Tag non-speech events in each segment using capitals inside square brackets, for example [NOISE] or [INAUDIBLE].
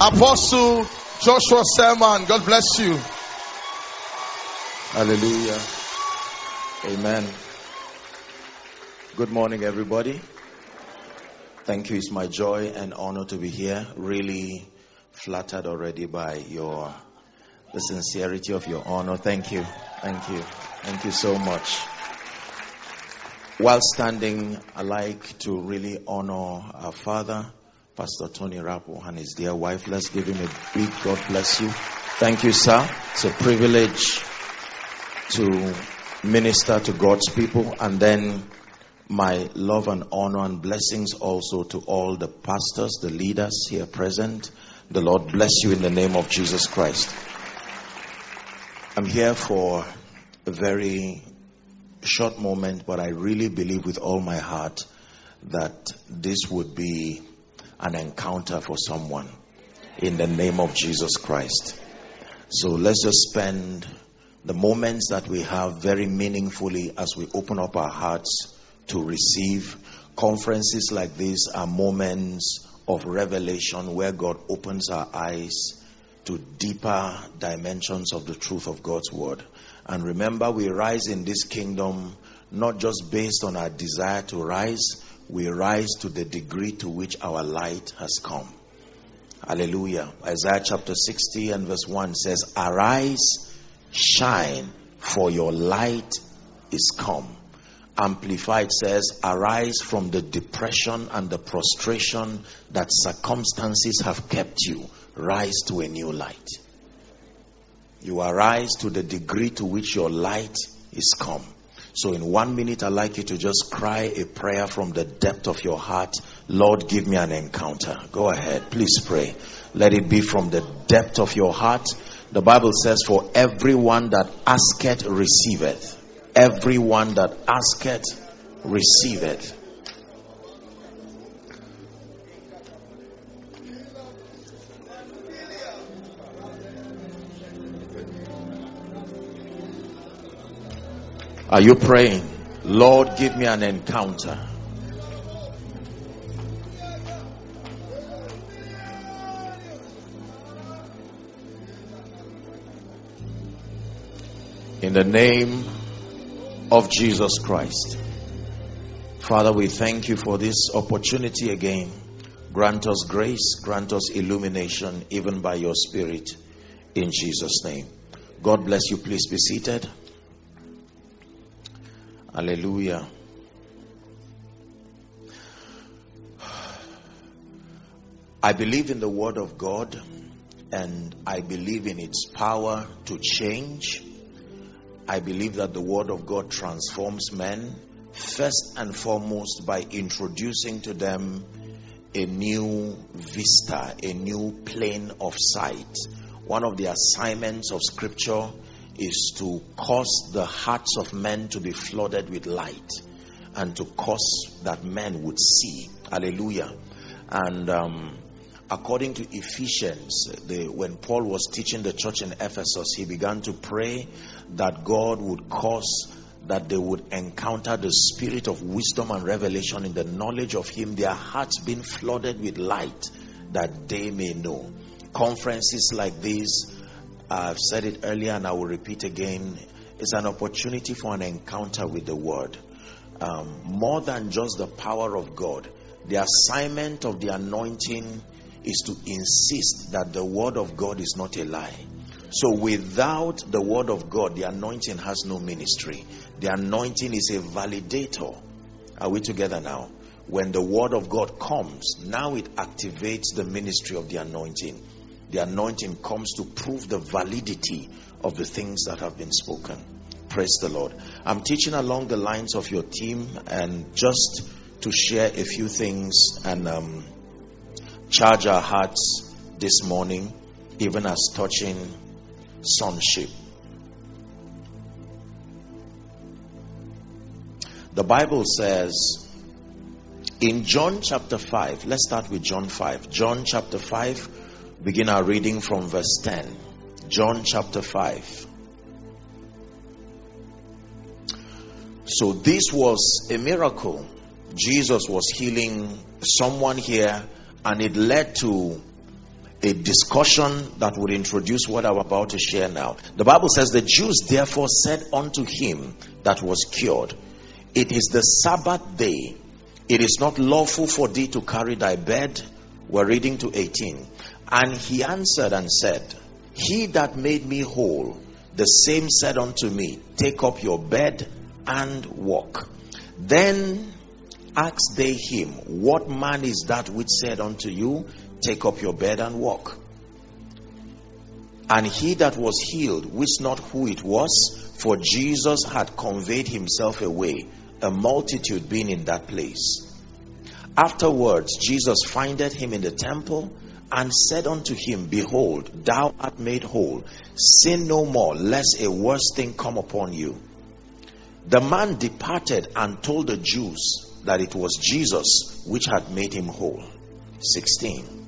Apostle Joshua Selman. God bless you. Hallelujah. Amen. Good morning, everybody. Thank you. It's my joy and honor to be here. Really flattered already by your the sincerity of your honor. Thank you. Thank you. Thank you so much. While standing, I like to really honor our father, Pastor Tony Rapu, and his dear wife. Let's give him a big God bless you. Thank you, sir. It's a privilege to minister to God's people and then my love and honor and blessings also to all the pastors, the leaders here present. The Lord bless you in the name of Jesus Christ. I'm here for a very short moment, but I really believe with all my heart that this would be an encounter for someone in the name of Jesus Christ. So let's just spend the moments that we have very meaningfully as we open up our hearts to receive. Conferences like these are moments of revelation where God opens our eyes to deeper dimensions of the truth of God's word. And remember, we rise in this kingdom not just based on our desire to rise, we rise to the degree to which our light has come. Hallelujah. Isaiah chapter 60 and verse 1 says, Arise, shine, for your light is come. Amplified says, Arise from the depression and the prostration that circumstances have kept you. Rise to a new light. You arise to the degree to which your light is come. So, in one minute, I'd like you to just cry a prayer from the depth of your heart. Lord, give me an encounter. Go ahead. Please pray. Let it be from the depth of your heart. The Bible says, For everyone that asketh, receiveth. Everyone that asketh, receiveth. Are you praying? Lord, give me an encounter. In the name of Jesus Christ. Father, we thank you for this opportunity again. Grant us grace, grant us illumination, even by your Spirit, in Jesus' name. God bless you. Please be seated. Hallelujah. I believe in the Word of God and I believe in its power to change. I believe that the Word of God transforms men first and foremost by introducing to them a new vista, a new plane of sight. One of the assignments of Scripture is to cause the hearts of men to be flooded with light and to cause that men would see. Hallelujah. And um, according to Ephesians, the, when Paul was teaching the church in Ephesus, he began to pray that God would cause that they would encounter the spirit of wisdom and revelation in the knowledge of Him, their hearts being flooded with light that they may know. Conferences like these I've said it earlier and I will repeat again. It's an opportunity for an encounter with the Word. Um, more than just the power of God, the assignment of the anointing is to insist that the Word of God is not a lie. So, without the Word of God, the anointing has no ministry. The anointing is a validator. Are we together now? When the Word of God comes, now it activates the ministry of the anointing the anointing comes to prove the validity of the things that have been spoken. Praise the Lord. I'm teaching along the lines of your team and just to share a few things and um, charge our hearts this morning, even as touching sonship. The Bible says in John chapter 5, let's start with John 5. John chapter 5 begin our reading from verse 10. John chapter 5. So, this was a miracle. Jesus was healing someone here, and it led to a discussion that would introduce what I'm about to share now. The Bible says, The Jews therefore said unto him that was cured, It is the Sabbath day. It is not lawful for thee to carry thy bed. We're reading to 18. And he answered and said, He that made me whole, the same said unto me, Take up your bed and walk. Then asked they him, What man is that which said unto you, Take up your bed and walk. And he that was healed wist not who it was, for Jesus had conveyed himself away, a multitude being in that place. Afterwards, Jesus findeth him in the temple and said unto him, Behold, thou art made whole. Sin no more, lest a worse thing come upon you. The man departed and told the Jews that it was Jesus which had made him whole. 16.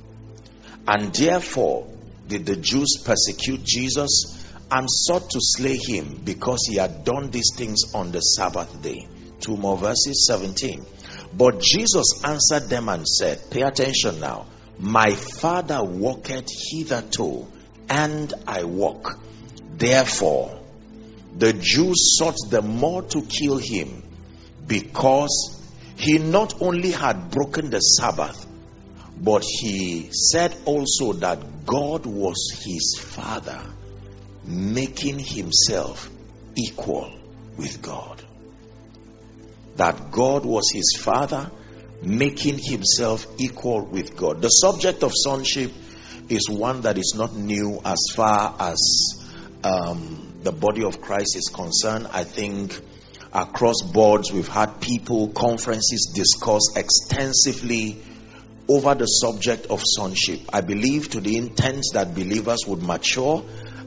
And therefore did the Jews persecute Jesus and sought to slay him because he had done these things on the Sabbath day. Two more verses 17. But Jesus answered them and said, Pay attention now. My Father walketh hitherto, and I walk. Therefore, the Jews sought the more to kill him because he not only had broken the Sabbath, but he said also that God was his father, making himself equal with God. That God was his father, making himself equal with God. The subject of sonship is one that is not new as far as um, the body of Christ is concerned. I think across boards we've had people, conferences discuss extensively over the subject of sonship. I believe to the intent that believers would mature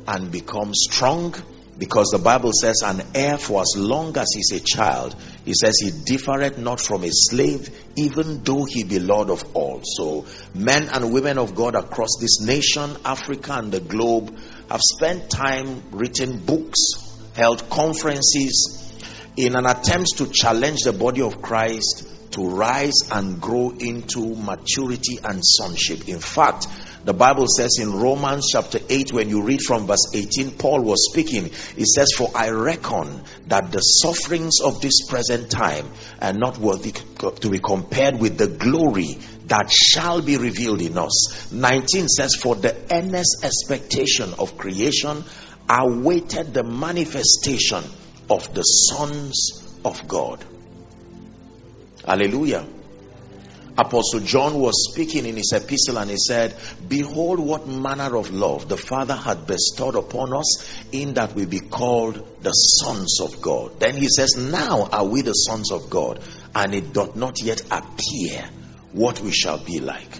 and become strong because the Bible says, an heir for as long as he's a child, he says he differeth not from a slave, even though he be Lord of all. So, men and women of God across this nation, Africa, and the globe have spent time written books, held conferences in an attempt to challenge the body of Christ to rise and grow into maturity and sonship. In fact, the Bible says in Romans chapter 8, when you read from verse 18, Paul was speaking. He says, For I reckon that the sufferings of this present time are not worthy to be compared with the glory that shall be revealed in us. 19 says, For the earnest expectation of creation awaited the manifestation of the sons of God. Hallelujah. Apostle John was speaking in his epistle and he said, Behold, what manner of love the Father had bestowed upon us, in that we be called the sons of God. Then he says, Now are we the sons of God, and it doth not yet appear what we shall be like.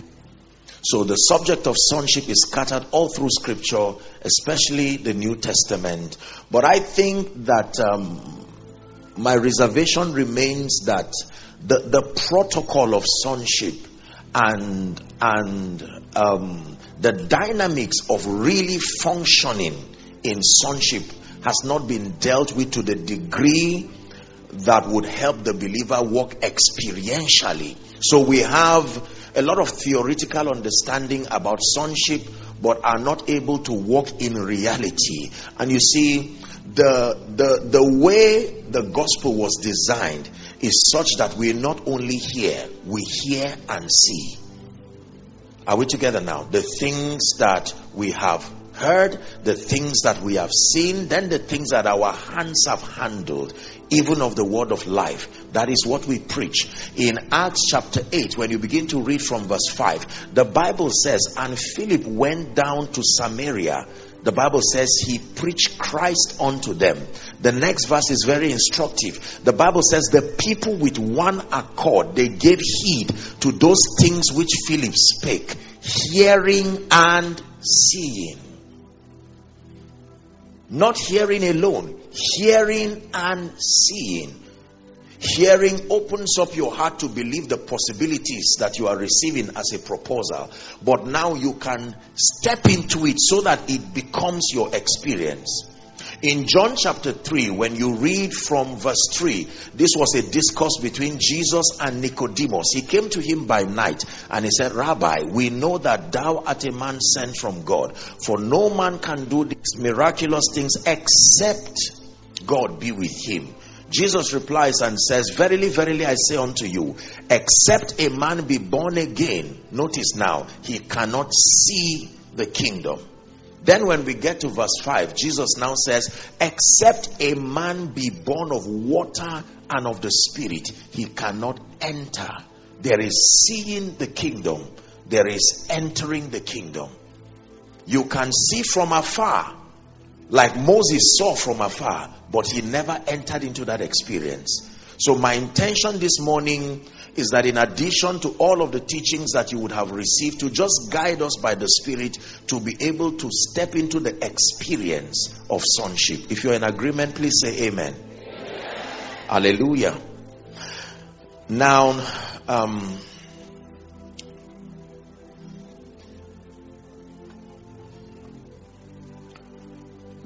So the subject of sonship is scattered all through Scripture, especially the New Testament. But I think that um, my reservation remains that the, the protocol of sonship and and um, the dynamics of really functioning in sonship has not been dealt with to the degree that would help the believer walk experientially. So we have a lot of theoretical understanding about sonship, but are not able to walk in reality. And you see, the the the way the gospel was designed is such that we not only hear, we hear and see. Are we together now? The things that we have heard, the things that we have seen, then the things that our hands have handled, even of the word of life. That is what we preach. In Acts chapter 8, when you begin to read from verse 5, the Bible says, And Philip went down to Samaria the Bible says he preached Christ unto them. The next verse is very instructive. The Bible says the people with one accord they gave heed to those things which Philip spake, hearing and seeing. Not hearing alone, hearing and seeing. Hearing opens up your heart to believe the possibilities that you are receiving as a proposal. But now you can step into it so that it becomes your experience. In John chapter 3, when you read from verse 3, this was a discourse between Jesus and Nicodemus. He came to him by night and he said, Rabbi, we know that thou art a man sent from God, for no man can do these miraculous things except God be with him. Jesus replies and says, Verily, verily, I say unto you, except a man be born again, notice now, he cannot see the kingdom then, when we get to verse 5, Jesus now says, Except a man be born of water and of the Spirit, he cannot enter. There is seeing the kingdom, there is entering the kingdom. You can see from afar, like Moses saw from afar, but he never entered into that experience. So, my intention this morning is that in addition to all of the teachings that you would have received, to just guide us by the Spirit to be able to step into the experience of sonship. If you're in agreement, please say amen. amen. Hallelujah. Now, um,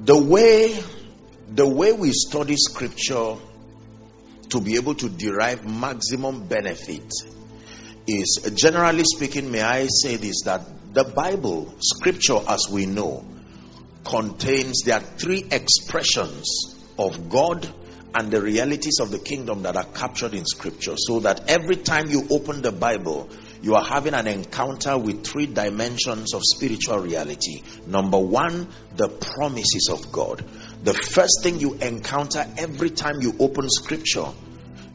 the way the way we study scripture to be able to derive maximum benefit is generally speaking, may I say this that the Bible, scripture as we know, contains there are three expressions of God and the realities of the kingdom that are captured in scripture. So that every time you open the Bible, you are having an encounter with three dimensions of spiritual reality. Number one, the promises of God. The first thing you encounter every time you open scripture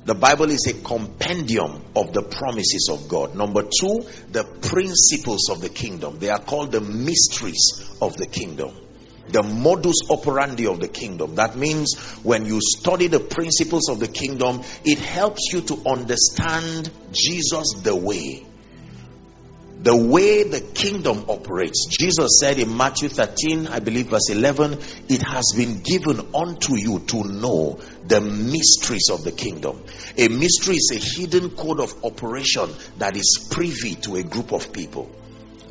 the Bible is a compendium of the promises of God. Number two, the principles of the kingdom. They are called the mysteries of the kingdom. The modus operandi of the kingdom. That means when you study the principles of the kingdom, it helps you to understand Jesus the way the way the kingdom operates. Jesus said in Matthew 13, I believe verse 11, it has been given unto you to know the mysteries of the kingdom. A mystery is a hidden code of operation that is privy to a group of people.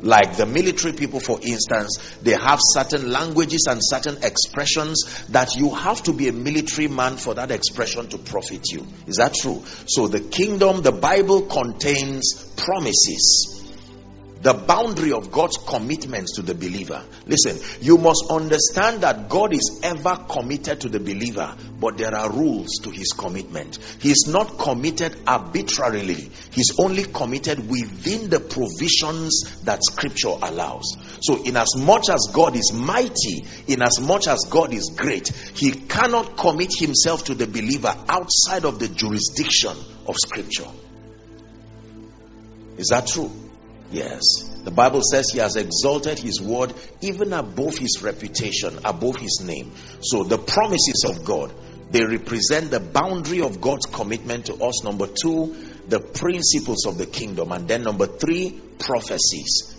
Like the military people, for instance, they have certain languages and certain expressions that you have to be a military man for that expression to profit you. Is that true? So the kingdom, the Bible contains promises the boundary of God's commitments to the believer. Listen, you must understand that God is ever committed to the believer, but there are rules to his commitment. He is not committed arbitrarily, he's only committed within the provisions that scripture allows. So, in as much as God is mighty, in as much as God is great, he cannot commit himself to the believer outside of the jurisdiction of scripture. Is that true? Yes. The Bible says he has exalted his word even above his reputation, above his name. So the promises of God, they represent the boundary of God's commitment to us. Number two, the principles of the kingdom. And then number three, prophecies.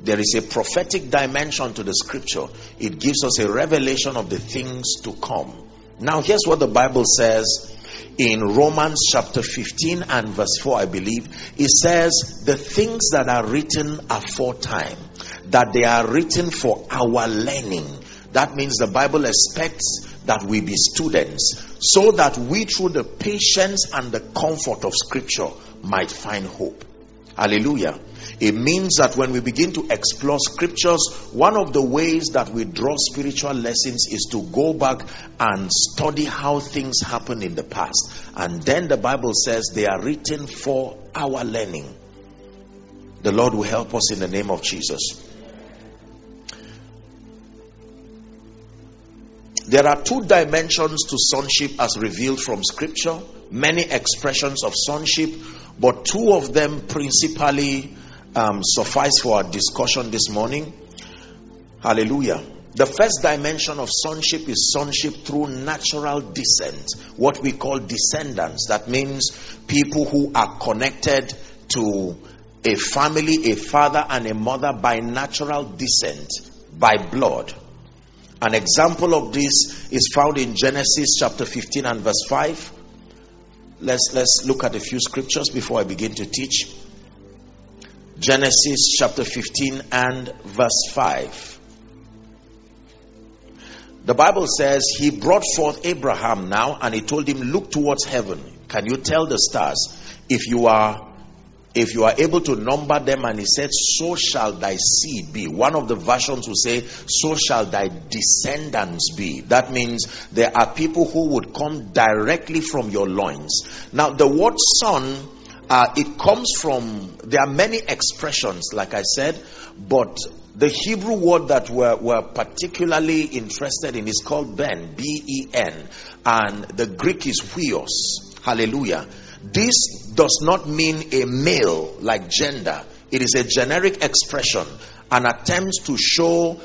There is a prophetic dimension to the scripture. It gives us a revelation of the things to come. Now, here's what the Bible says in Romans chapter 15 and verse 4, I believe, it says, The things that are written aforetime, that they are written for our learning. That means the Bible expects that we be students so that we, through the patience and the comfort of Scripture, might find hope. Hallelujah. It means that when we begin to explore scriptures, one of the ways that we draw spiritual lessons is to go back and study how things happened in the past. And then the Bible says they are written for our learning. The Lord will help us in the name of Jesus. There are two dimensions to sonship as revealed from scripture, many expressions of sonship, but two of them principally um, suffice for our discussion this morning. Hallelujah. The first dimension of sonship is sonship through natural descent, what we call descendants. That means people who are connected to a family, a father, and a mother by natural descent, by blood. An example of this is found in Genesis chapter 15 and verse 5. Let's, let's look at a few scriptures before I begin to teach. Genesis chapter 15 and verse 5. The Bible says he brought forth Abraham now and he told him, Look towards heaven. Can you tell the stars? If you are if you are able to number them and he said so shall thy seed be one of the versions will say so shall thy descendants be that means there are people who would come directly from your loins now the word son uh, it comes from there are many expressions like i said but the hebrew word that we're, we're particularly interested in is called ben b-e-n and the greek is huios. Hallelujah. This does not mean a male like gender, it is a generic expression, an attempt to show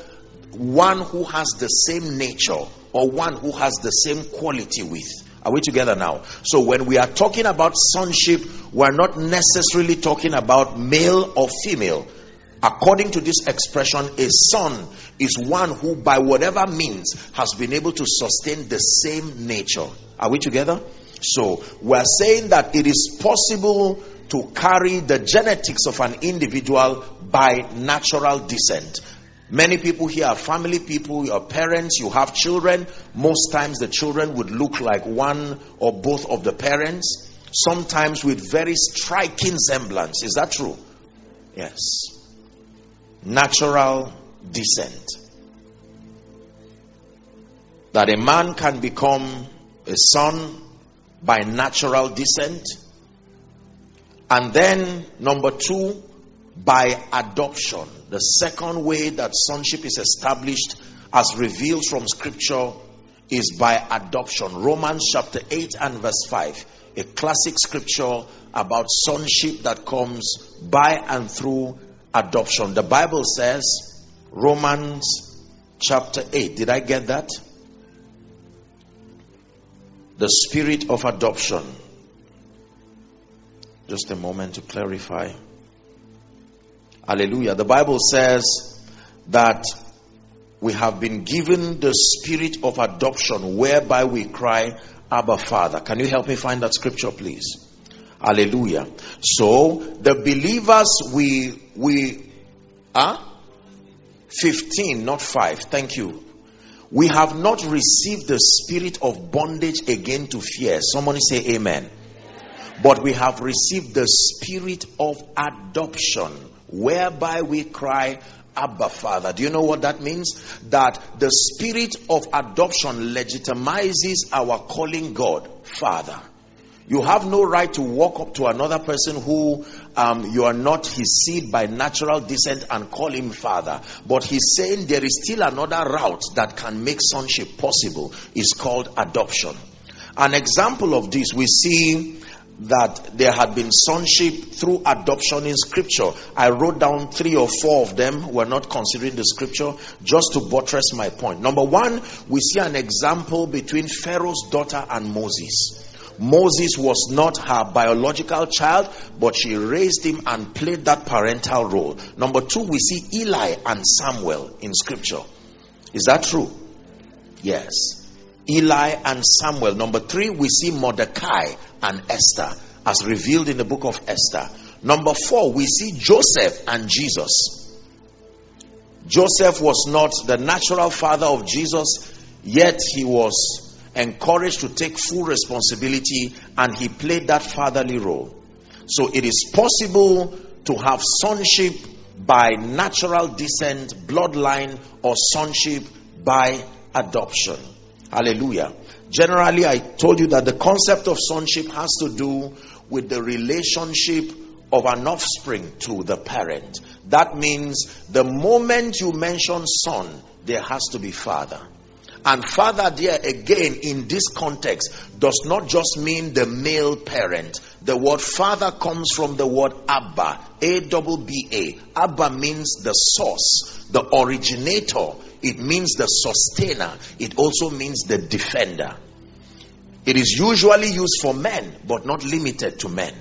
one who has the same nature or one who has the same quality with. Are we together now? So, when we are talking about sonship, we're not necessarily talking about male or female. According to this expression, a son is one who, by whatever means, has been able to sustain the same nature. Are we together? So, we're saying that it is possible to carry the genetics of an individual by natural descent. Many people here are family people, your parents, you have children. Most times the children would look like one or both of the parents, sometimes with very striking semblance. Is that true? Yes. Natural descent. That a man can become a son by natural descent. And then, number two, by adoption. The second way that sonship is established as revealed from scripture is by adoption. Romans chapter 8 and verse 5, a classic scripture about sonship that comes by and through adoption. The Bible says, Romans chapter 8. Did I get that? the spirit of adoption. Just a moment to clarify. Hallelujah. The Bible says that we have been given the spirit of adoption whereby we cry, Abba Father. Can you help me find that scripture, please? Hallelujah. So the believers we we are huh? 15, not 5. Thank you. We have not received the spirit of bondage again to fear. Somebody say amen. But we have received the spirit of adoption, whereby we cry, Abba Father. Do you know what that means? That the spirit of adoption legitimizes our calling God Father. You have no right to walk up to another person who um, you are not his seed by natural descent and call him father. But he's saying there is still another route that can make sonship possible. It's called adoption. An example of this, we see that there had been sonship through adoption in scripture. I wrote down three or four of them. We're not considering the scripture just to buttress my point. Number one, we see an example between Pharaoh's daughter and Moses. Moses was not her biological child, but she raised him and played that parental role. Number two, we see Eli and Samuel in scripture. Is that true? Yes. Eli and Samuel. Number three, we see Mordecai and Esther as revealed in the book of Esther. Number four, we see Joseph and Jesus. Joseph was not the natural father of Jesus, yet he was encouraged to take full responsibility and he played that fatherly role. So it is possible to have sonship by natural descent, bloodline, or sonship by adoption. Hallelujah. Generally, I told you that the concept of sonship has to do with the relationship of an offspring to the parent. That means the moment you mention son, there has to be father. And father, there again, in this context, does not just mean the male parent. The word father comes from the word Abba, A double B A. Abba means the source, the originator. It means the sustainer. It also means the defender. It is usually used for men, but not limited to men.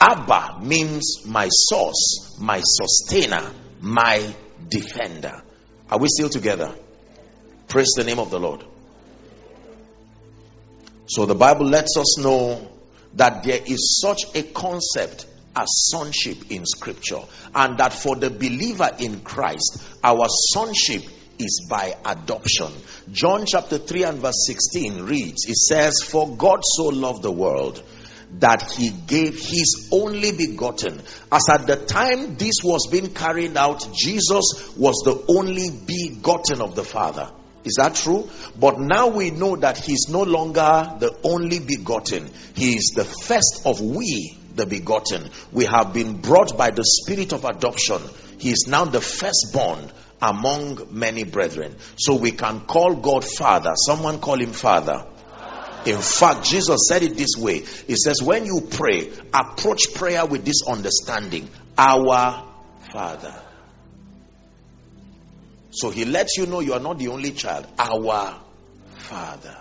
Abba means my source, my sustainer, my defender. Are we still together? Praise the name of the Lord. So the Bible lets us know that there is such a concept as sonship in scripture and that for the believer in Christ our sonship is by adoption. John chapter 3 and verse 16 reads, It says, For God so loved the world that he gave his only begotten. As at the time this was being carried out, Jesus was the only begotten of the Father. Is that true? But now we know that he's no longer the only begotten. He is the first of we, the begotten. We have been brought by the spirit of adoption. He is now the firstborn among many brethren. So we can call God Father. Someone call him Father. In fact, Jesus said it this way He says, When you pray, approach prayer with this understanding Our Father. So he lets you know you are not the only child. Our Father.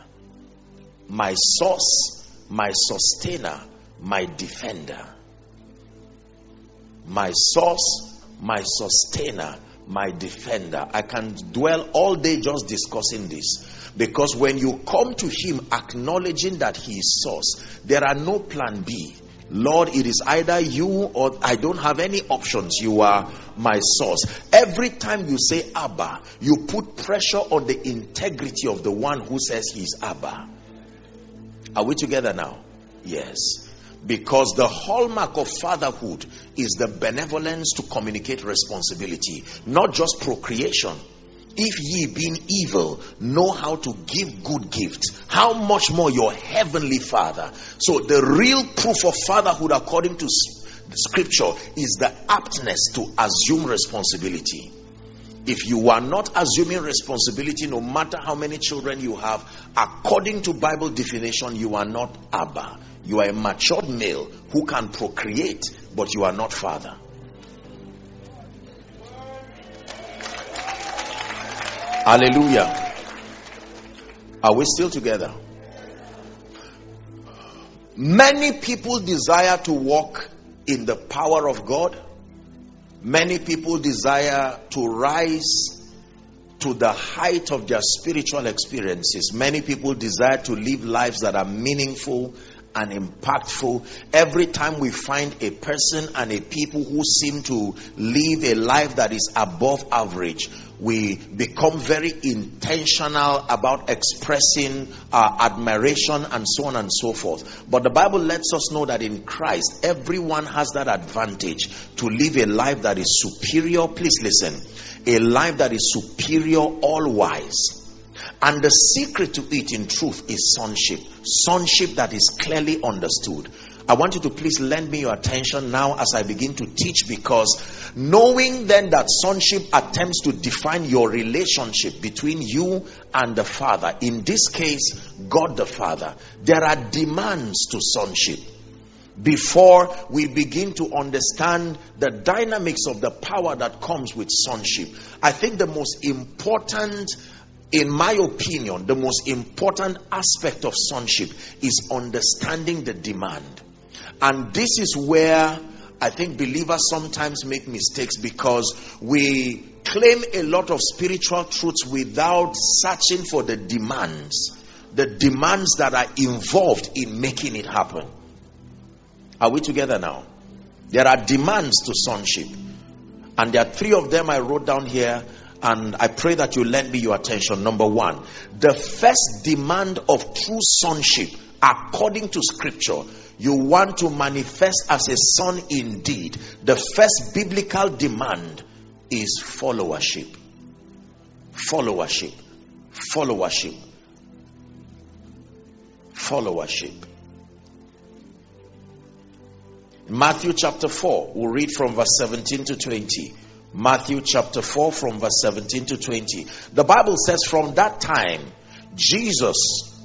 My source, my sustainer, my defender. My source, my sustainer, my defender. I can dwell all day just discussing this. Because when you come to Him acknowledging that He is source, there are no plan B. Lord, it is either you or I don't have any options. You are my source. Every time you say Abba, you put pressure on the integrity of the one who says he's Abba. Are we together now? Yes. Because the hallmark of fatherhood is the benevolence to communicate responsibility, not just procreation. If ye, being evil, know how to give good gifts, how much more your heavenly Father? So, the real proof of fatherhood, according to scripture, is the aptness to assume responsibility. If you are not assuming responsibility, no matter how many children you have, according to Bible definition, you are not Abba. You are a matured male who can procreate, but you are not father. Hallelujah. Are we still together? Many people desire to walk in the power of God. Many people desire to rise to the height of their spiritual experiences. Many people desire to live lives that are meaningful and impactful. Every time we find a person and a people who seem to live a life that is above average, we become very intentional about expressing our admiration and so on and so forth. But the Bible lets us know that in Christ, everyone has that advantage to live a life that is superior. Please listen. A life that is superior, all wise and the secret to it, in truth, is sonship. Sonship that is clearly understood. I want you to please lend me your attention now as I begin to teach because knowing then that sonship attempts to define your relationship between you and the Father, in this case, God the Father, there are demands to sonship before we begin to understand the dynamics of the power that comes with sonship. I think the most important in my opinion, the most important aspect of sonship is understanding the demand. And this is where I think believers sometimes make mistakes because we claim a lot of spiritual truths without searching for the demands, the demands that are involved in making it happen. Are we together now? There are demands to sonship, and there are three of them I wrote down here and I pray that you lend me your attention. Number one, the first demand of true sonship, according to scripture, you want to manifest as a son indeed. The first biblical demand is followership. Followership. Followership. Followership. Matthew chapter 4, we'll read from verse 17 to 20. Matthew chapter 4, from verse 17 to 20. The Bible says, From that time, Jesus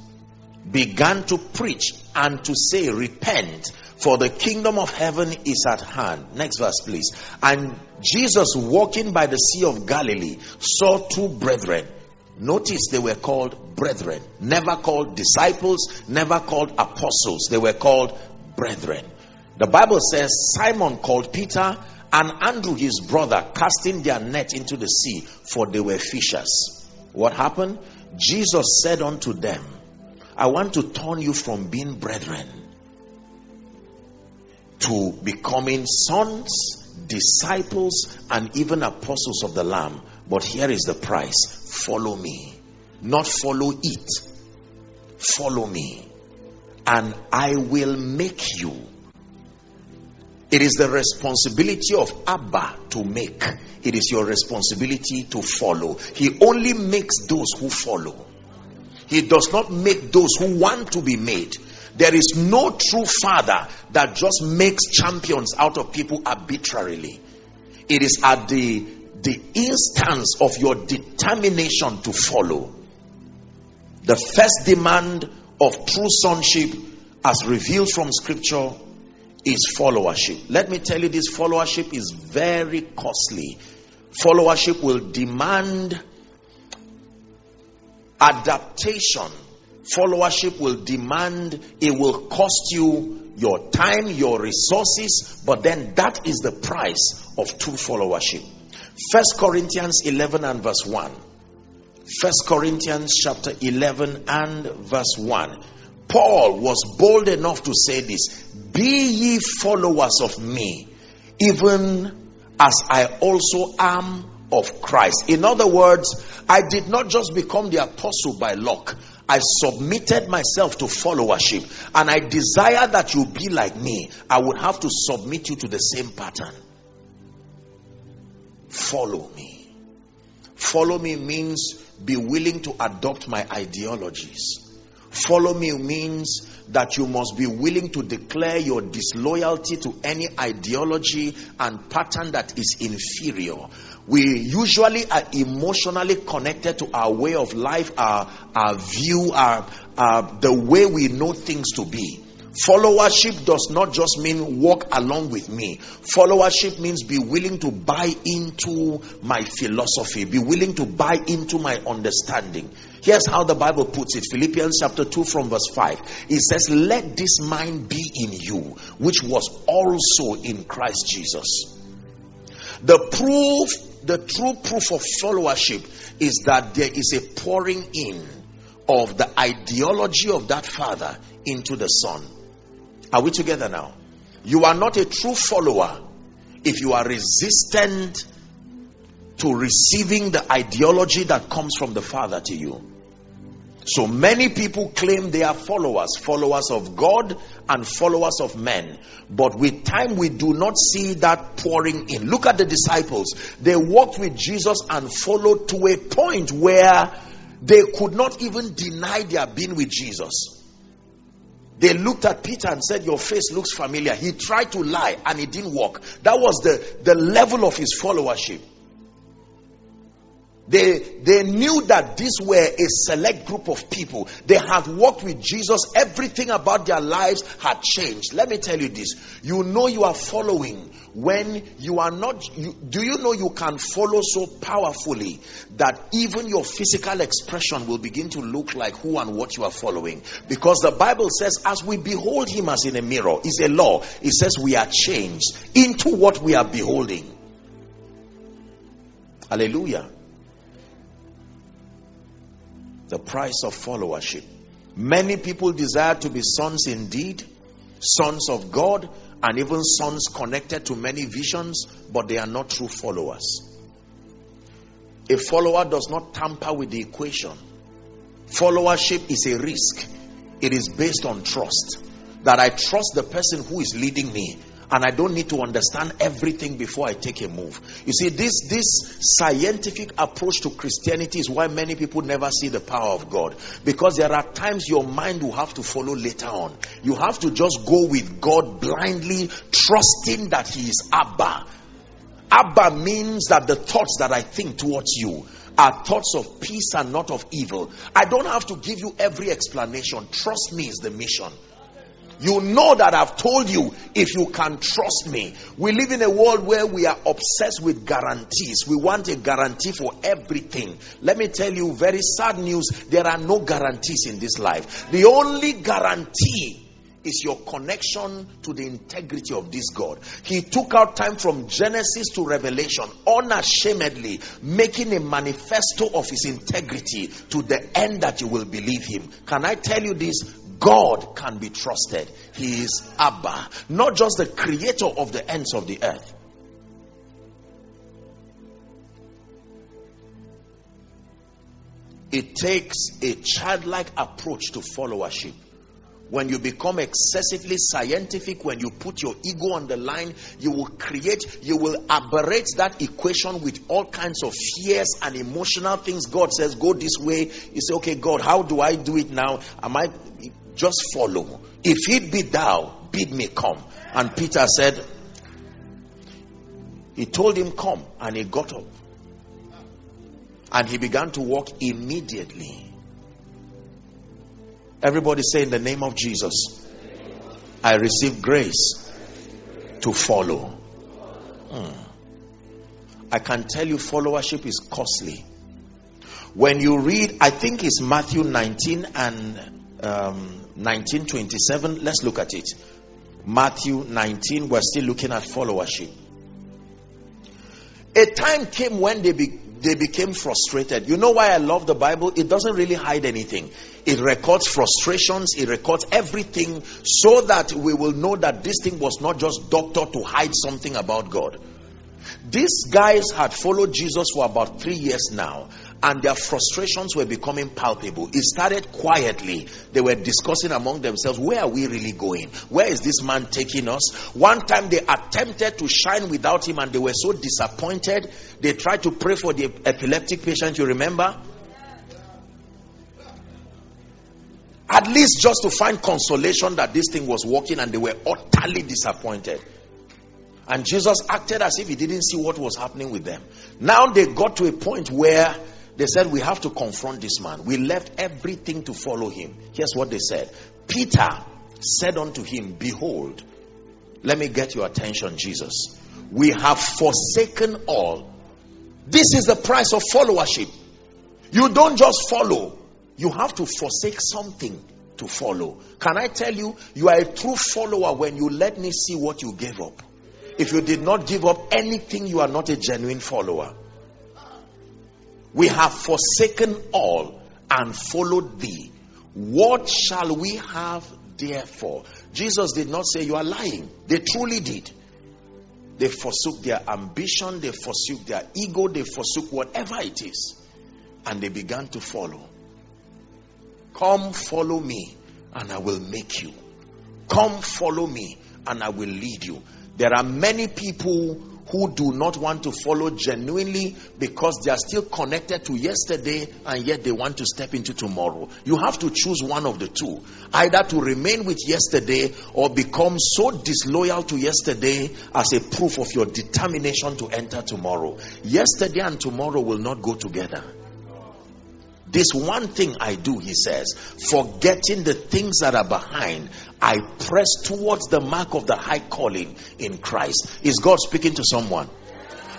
began to preach and to say, Repent, for the kingdom of heaven is at hand. Next verse, please. And Jesus, walking by the Sea of Galilee, saw two brethren. Notice they were called brethren, never called disciples, never called apostles. They were called brethren. The Bible says Simon called Peter and Andrew, his brother, casting their net into the sea, for they were fishers. What happened? Jesus said unto them, I want to turn you from being brethren to becoming sons, disciples, and even apostles of the Lamb. But here is the price follow me, not follow it. Follow me, and I will make you. It is the responsibility of Abba to make, it is your responsibility to follow. He only makes those who follow, He does not make those who want to be made. There is no true father that just makes champions out of people arbitrarily. It is at the the instance of your determination to follow. The first demand of true sonship, as revealed from scripture, is followership. Let me tell you, this followership is very costly. Followership will demand adaptation. Followership will demand, it will cost you your time, your resources, but then that is the price of true followership. First Corinthians 11 and verse 1. First Corinthians chapter 11 and verse 1. Paul was bold enough to say this Be ye followers of me, even as I also am of Christ. In other words, I did not just become the apostle by luck. I submitted myself to followership and I desire that you be like me. I would have to submit you to the same pattern. Follow me. Follow me means be willing to adopt my ideologies. Follow me means that you must be willing to declare your disloyalty to any ideology and pattern that is inferior. We usually are emotionally connected to our way of life, our, our view, our, our, the way we know things to be. Followership does not just mean walk along with me. Followership means be willing to buy into my philosophy, be willing to buy into my understanding. Here's how the Bible puts it Philippians chapter 2 from verse 5. It says, Let this mind be in you, which was also in Christ Jesus. The proof, the true proof of followership is that there is a pouring in of the ideology of that father into the son. Are we together now? You are not a true follower if you are resistant to receiving the ideology that comes from the Father to you. So many people claim they are followers, followers of God and followers of men. But with time, we do not see that pouring in. Look at the disciples. They walked with Jesus and followed to a point where they could not even deny their being with Jesus. They looked at Peter and said, Your face looks familiar. He tried to lie and it didn't work. That was the, the level of his followership. They, they knew that these were a select group of people. They had walked with Jesus. Everything about their lives had changed. Let me tell you this. You know you are following when you are not. You, do you know you can follow so powerfully that even your physical expression will begin to look like who and what you are following? Because the Bible says, as we behold him as in a mirror, is a law. It says we are changed into what we are beholding. Hallelujah the price of followership. Many people desire to be sons indeed, sons of God, and even sons connected to many visions, but they are not true followers. A follower does not tamper with the equation. Followership is a risk, it is based on trust. That I trust the person who is leading me and I don't need to understand everything before I take a move. You see, this, this scientific approach to Christianity is why many people never see the power of God. Because there are times your mind will have to follow later on. You have to just go with God blindly, trusting that He is Abba. Abba means that the thoughts that I think towards you are thoughts of peace and not of evil. I don't have to give you every explanation. Trust me is the mission. You know that I've told you if you can trust me. We live in a world where we are obsessed with guarantees. We want a guarantee for everything. Let me tell you very sad news there are no guarantees in this life. The only guarantee is your connection to the integrity of this God. He took out time from Genesis to Revelation, unashamedly making a manifesto of his integrity to the end that you will believe him. Can I tell you this? God can be trusted. He is Abba, not just the creator of the ends of the earth. It takes a childlike approach to followership. When you become excessively scientific, when you put your ego on the line, you will create, you will aberrate that equation with all kinds of fears and emotional things. God says, Go this way. You say, Okay, God, how do I do it now? Am I just follow? If it be thou, bid me come. And Peter said, He told him, Come. And he got up. And he began to walk immediately. Everybody say, In the name of Jesus, I receive grace to follow. Hmm. I can tell you, followership is costly. When you read, I think it's Matthew 19 and um, 1927. Let's look at it. Matthew 19, we're still looking at followership. A time came when they be, they became frustrated. You know why I love the Bible? It doesn't really hide anything. It records frustrations, it records everything so that we will know that this thing was not just doctor to hide something about God. These guys had followed Jesus for about three years now, and their frustrations were becoming palpable. It started quietly. They were discussing among themselves, Where are we really going? Where is this man taking us? One time they attempted to shine without him, and they were so disappointed. They tried to pray for the epileptic patient, you remember? At least just to find consolation that this thing was working, and they were utterly disappointed. And Jesus acted as if he didn't see what was happening with them. Now they got to a point where they said, We have to confront this man. We left everything to follow him. Here's what they said Peter said unto him, Behold, let me get your attention, Jesus. We have forsaken all. This is the price of followership. You don't just follow, you have to forsake something to follow. Can I tell you, you are a true follower when you let me see what you gave up. If you did not give up anything, you are not a genuine follower. We have forsaken all and followed thee. What shall we have therefore? Jesus did not say you are lying. They truly did. They forsook their ambition, they forsook their ego, they forsook whatever it is, and they began to follow. Come, follow me, and I will make you. Come, follow me, and I will lead you. There are many people who do not want to follow genuinely because they are still connected to yesterday and yet they want to step into tomorrow. You have to choose one of the two either to remain with yesterday or become so disloyal to yesterday as a proof of your determination to enter tomorrow. Yesterday and tomorrow will not go together. This one thing I do, he says, forgetting the things that are behind, I press towards the mark of the high calling in Christ. Is God speaking to someone?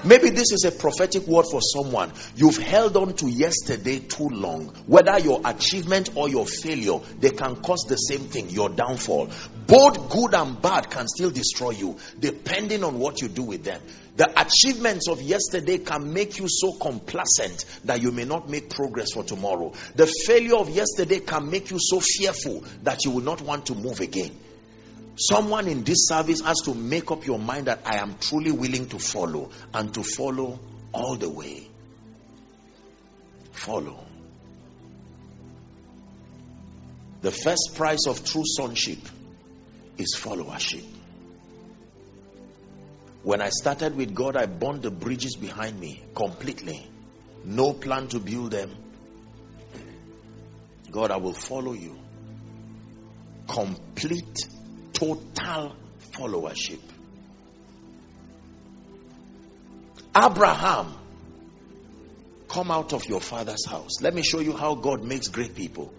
Maybe this is a prophetic word for someone. You've held on to yesterday too long. Whether your achievement or your failure, they can cause the same thing your downfall. Both good and bad can still destroy you, depending on what you do with them. The achievements of yesterday can make you so complacent that you may not make progress for tomorrow. The failure of yesterday can make you so fearful that you will not want to move again. Someone in this service has to make up your mind that I am truly willing to follow and to follow all the way. Follow. The first price of true sonship is followership. When I started with God, I burned the bridges behind me completely. No plan to build them. God, I will follow you. Complete total followership. Abraham, come out of your father's house. Let me show you how God makes great people.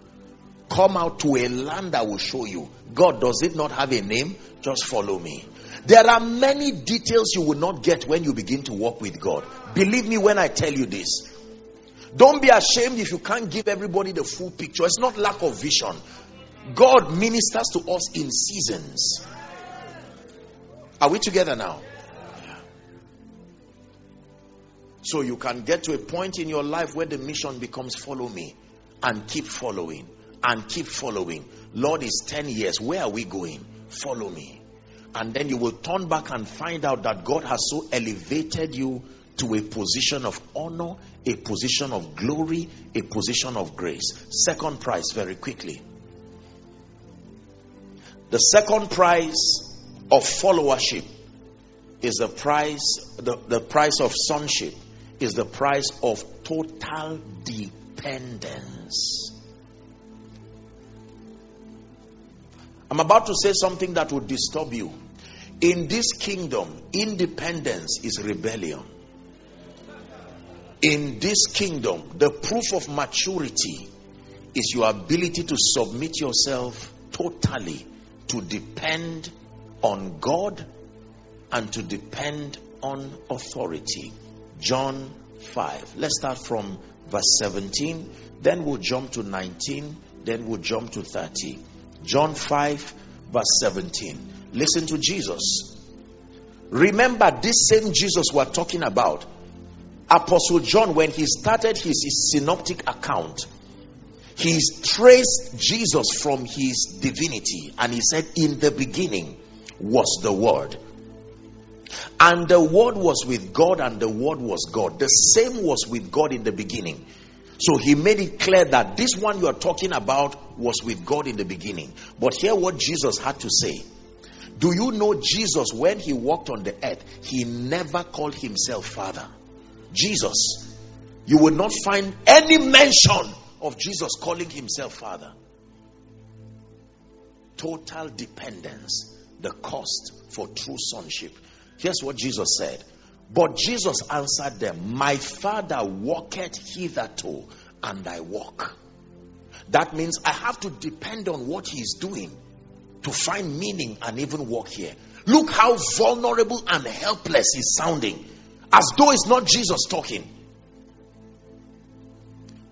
Come out to a land I will show you. God, does it not have a name? Just follow me. There are many details you will not get when you begin to walk with God. Believe me when I tell you this. Don't be ashamed if you can't give everybody the full picture. It's not lack of vision. God ministers to us in seasons. Are we together now? So you can get to a point in your life where the mission becomes follow me and keep following and keep following. Lord, is 10 years. Where are we going? Follow me. And then you will turn back and find out that God has so elevated you to a position of honor, a position of glory, a position of grace. Second prize, very quickly. The second prize of followership is the price, the, the price of sonship is the price of total dependence. I'm about to say something that would disturb you. In this kingdom, independence is rebellion. In this kingdom, the proof of maturity is your ability to submit yourself totally to depend on God and to depend on authority. John 5. Let's start from verse 17, then we'll jump to 19, then we'll jump to 30. John 5, verse 17. Listen to Jesus. Remember, this same Jesus we're talking about, Apostle John, when he started his, his synoptic account, he traced Jesus from his divinity and he said, In the beginning was the Word. And the Word was with God, and the Word was God. The same was with God in the beginning. So he made it clear that this one you are talking about was with God in the beginning. But hear what Jesus had to say. Do you know Jesus, when he walked on the earth, he never called himself Father? Jesus. You will not find any mention of Jesus calling himself Father. Total dependence, the cost for true sonship. Here's what Jesus said. But Jesus answered them, My Father walketh hitherto, and I walk. That means I have to depend on what He's doing to find meaning and even walk here. Look how vulnerable and helpless he's sounding, as though it's not Jesus talking.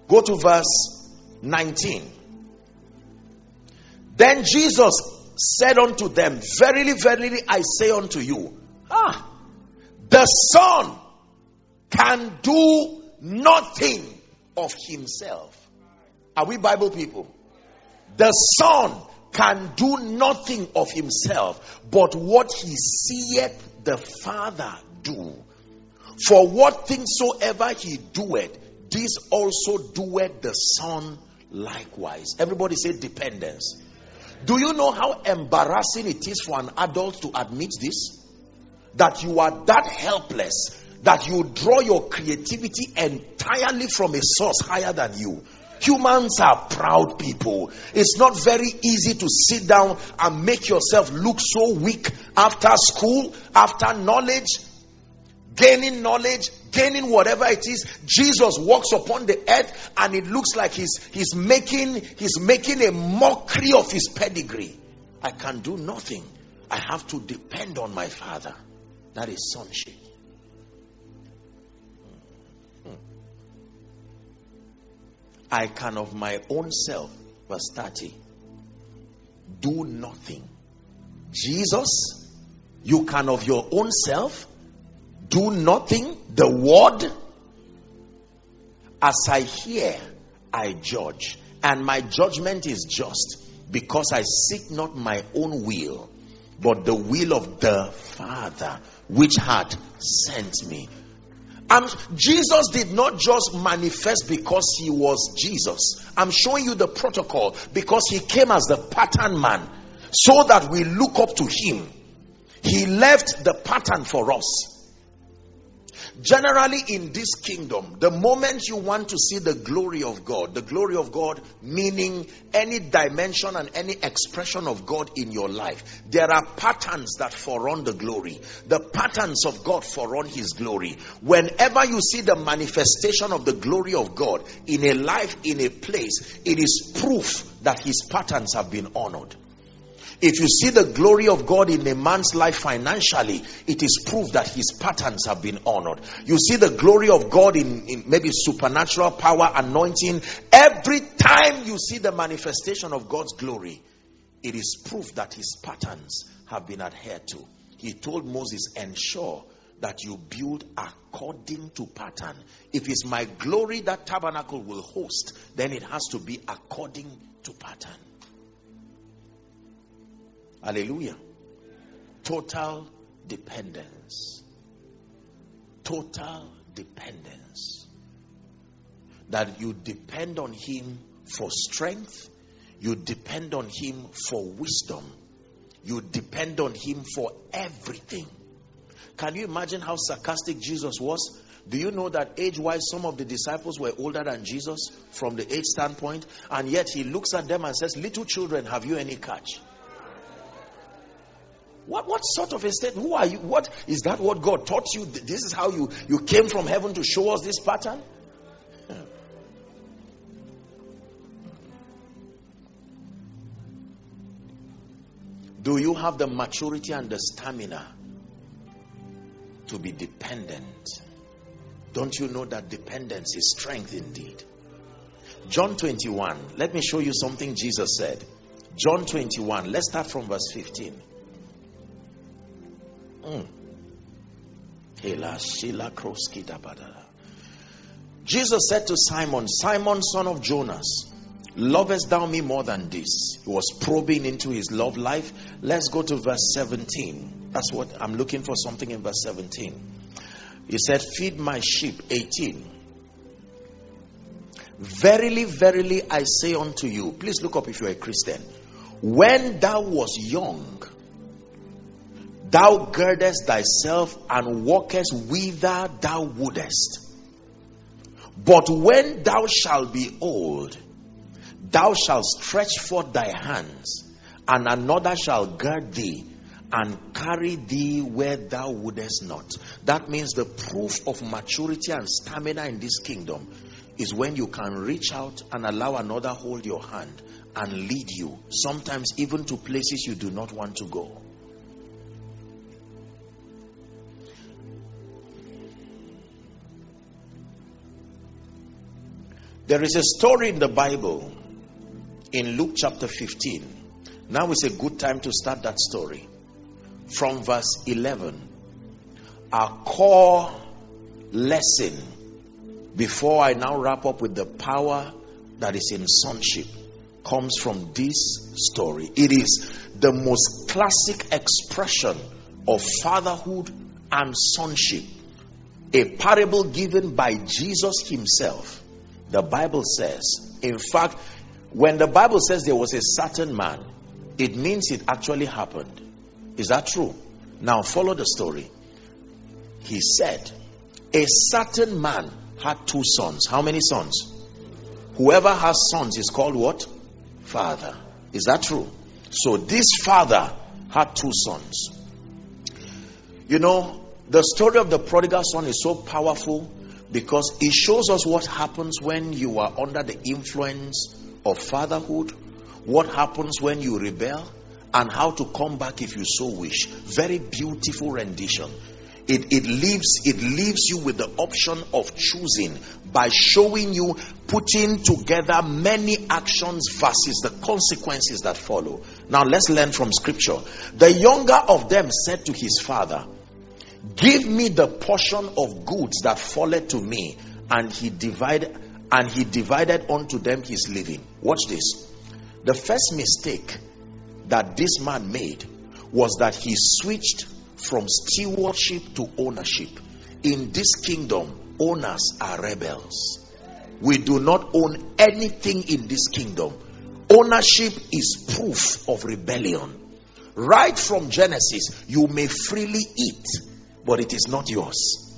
Go to verse 19. Then Jesus said unto them, Verily, verily, I say unto you, ah, the Son can do nothing of himself. Are we Bible people? The Son can do nothing of himself, but what he seeth the Father do. For what things soever he doeth, this also doeth the Son likewise. Everybody say dependence. Do you know how embarrassing it is for an adult to admit this? That you are that helpless that you draw your creativity entirely from a source higher than you. Humans are proud people. It's not very easy to sit down and make yourself look so weak after school, after knowledge, gaining knowledge, gaining whatever it is. Jesus walks upon the earth and it looks like he's, he's making, he's making a mockery of his pedigree. I can do nothing. I have to depend on my father. That is sonship. Hmm. I can of my own self, verse 30, do nothing. Jesus, you can of your own self do nothing. The word, as I hear, I judge. And my judgment is just because I seek not my own will, but the will of the Father which had sent me. And Jesus did not just manifest because he was Jesus. I'm showing you the protocol because he came as the pattern man so that we look up to him. He left the pattern for us. Generally, in this kingdom, the moment you want to see the glory of God, the glory of God meaning any dimension and any expression of God in your life, there are patterns that forerun the glory. The patterns of God forerun His glory. Whenever you see the manifestation of the glory of God in a life, in a place, it is proof that His patterns have been honored. If you see the glory of God in a man's life financially, it is proof that his patterns have been honored. You see the glory of God in, in, maybe supernatural power, anointing. Every time you see the manifestation of God's glory, it is proof that his patterns have been adhered to. He told Moses, ensure that you build according to pattern. If it's my glory that tabernacle will host, then it has to be according to pattern. Hallelujah. Total dependence. Total dependence. that you depend on Him for strength, you depend on Him for wisdom, you depend on Him for everything. Can you imagine how sarcastic Jesus was? Do you know that age wise, some of the disciples were older than Jesus from the age standpoint? And yet he looks at them and says, Little children, have you any catch? What, what sort of a state? Who are you? What is that what God taught you? This is how you, you came from heaven to show us this pattern? Do you have the maturity and the stamina to be dependent? Don't you know that dependence is strength indeed? John 21, let me show you something Jesus said. John 21, let's start from verse 15. Mm. Jesus said to Simon, Simon, son of Jonas, lovest thou me more than this? He was probing into his love life. Let's go to verse 17. That's what I'm looking for something in verse 17. He said, Feed my sheep. 18. Verily, verily, I say unto you, please look up if you're a Christian. When thou was young, Thou girdest thyself and walkest whither thou wouldest. But when thou shalt be old, thou shalt stretch forth thy hands, and another shall gird thee and carry thee where thou wouldest not. That means the proof of maturity and stamina in this kingdom is when you can reach out and allow another hold your hand and lead you, sometimes even to places you do not want to go. There is a story in the Bible in Luke chapter 15. Now is a good time to start that story. From verse 11. Our core lesson before I now wrap up with the power that is in sonship comes from this story. It is the most classic expression of fatherhood and sonship. A parable given by Jesus himself the Bible says, in fact, when the Bible says there was a certain man, it means it actually happened. Is that true? Now follow the story. He said, A certain man had two sons. How many sons? Whoever has sons is called what? Father. Is that true? So this father had two sons. You know, the story of the prodigal son is so powerful because it shows us what happens when you are under the influence of fatherhood, what happens when you rebel, and how to come back if you so wish. Very beautiful rendition. It, it leaves it leaves you with the option of choosing by showing you putting together many actions versus the consequences that follow. Now let's learn from scripture. The younger of them said to his father, Give me the portion of goods that falleth to me. And he divided and he divided unto them his living. Watch this. The first mistake that this man made was that he switched from stewardship to ownership. In this kingdom, owners are rebels. We do not own anything in this kingdom. Ownership is proof of rebellion. Right from Genesis, you may freely eat but it is not yours.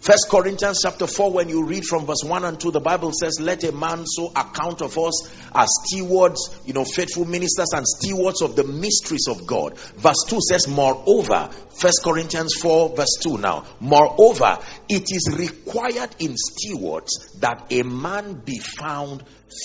First Corinthians chapter 4, when you read from verse 1 and 2, the Bible says, Let a man so account of us as stewards, you know, faithful ministers and stewards of the mysteries of God. Verse 2 says, Moreover, First Corinthians 4, verse 2 now, Moreover, it is required in stewards that a man be found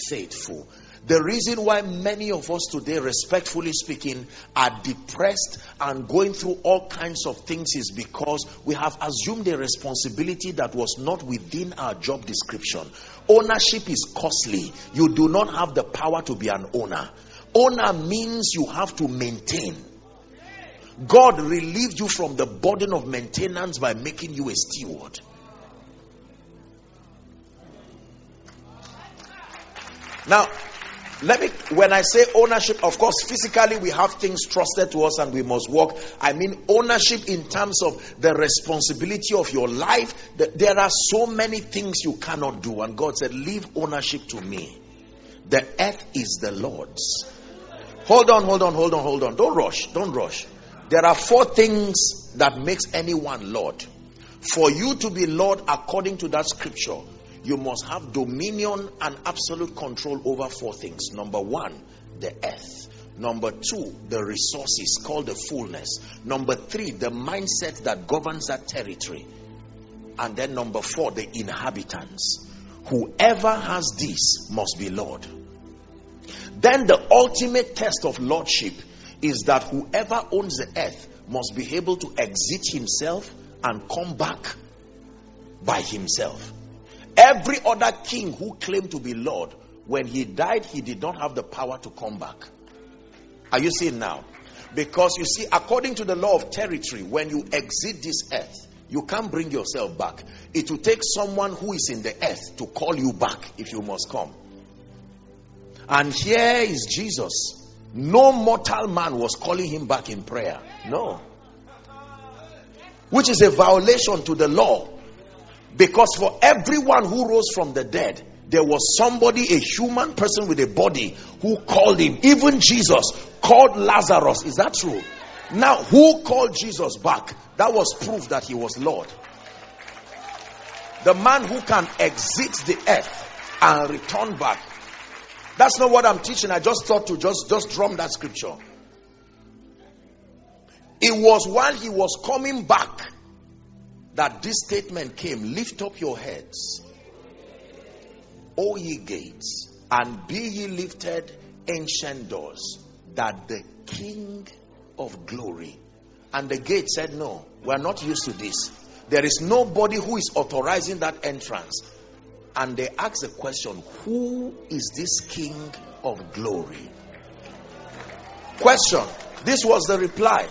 faithful. The reason why many of us today, respectfully speaking, are depressed and going through all kinds of things is because we have assumed a responsibility that was not within our job description. Ownership is costly. You do not have the power to be an owner. Owner means you have to maintain. God relieved you from the burden of maintenance by making you a steward. Now, let me when i say ownership of course physically we have things trusted to us and we must walk. I mean ownership in terms of the responsibility of your life. There are so many things you cannot do. And god said leave ownership to me. The earth is the lord's. Hold on hold on hold on hold on. Don't rush don't rush. There are four things that makes anyone lord. For you to be lord according to that scripture you must have dominion and absolute control over four things. Number one, the earth. Number two, the resources called the fullness. Number three, the mindset that governs that territory. And then number four, the inhabitants. Whoever has this must be Lord. Then the ultimate test of lordship is that whoever owns the earth must be able to exit himself and come back by himself. Every other king who claimed to be Lord, when he died, he did not have the power to come back. Are you seeing now? Because you see, according to the law of territory, when you exit this earth, you can't bring yourself back. It will take someone who is in the earth to call you back if you must come. And here is Jesus. No mortal man was calling him back in prayer. No. Which is a violation to the law because for everyone who rose from the dead, there was somebody, a human person with a body, who called him. Even Jesus called Lazarus. Is that true? Now, who called Jesus back? That was proof that he was Lord. The man who can exit the earth and return back. That's not what I'm teaching. I just thought to just, just drum that scripture. It was while he was coming back that this statement came lift up your heads o ye gates and be ye lifted ancient doors that the king of glory and the gate said no we're not used to this. There is nobody who is authorizing that entrance. And they ask the question who is this king of glory? Question. This was the reply.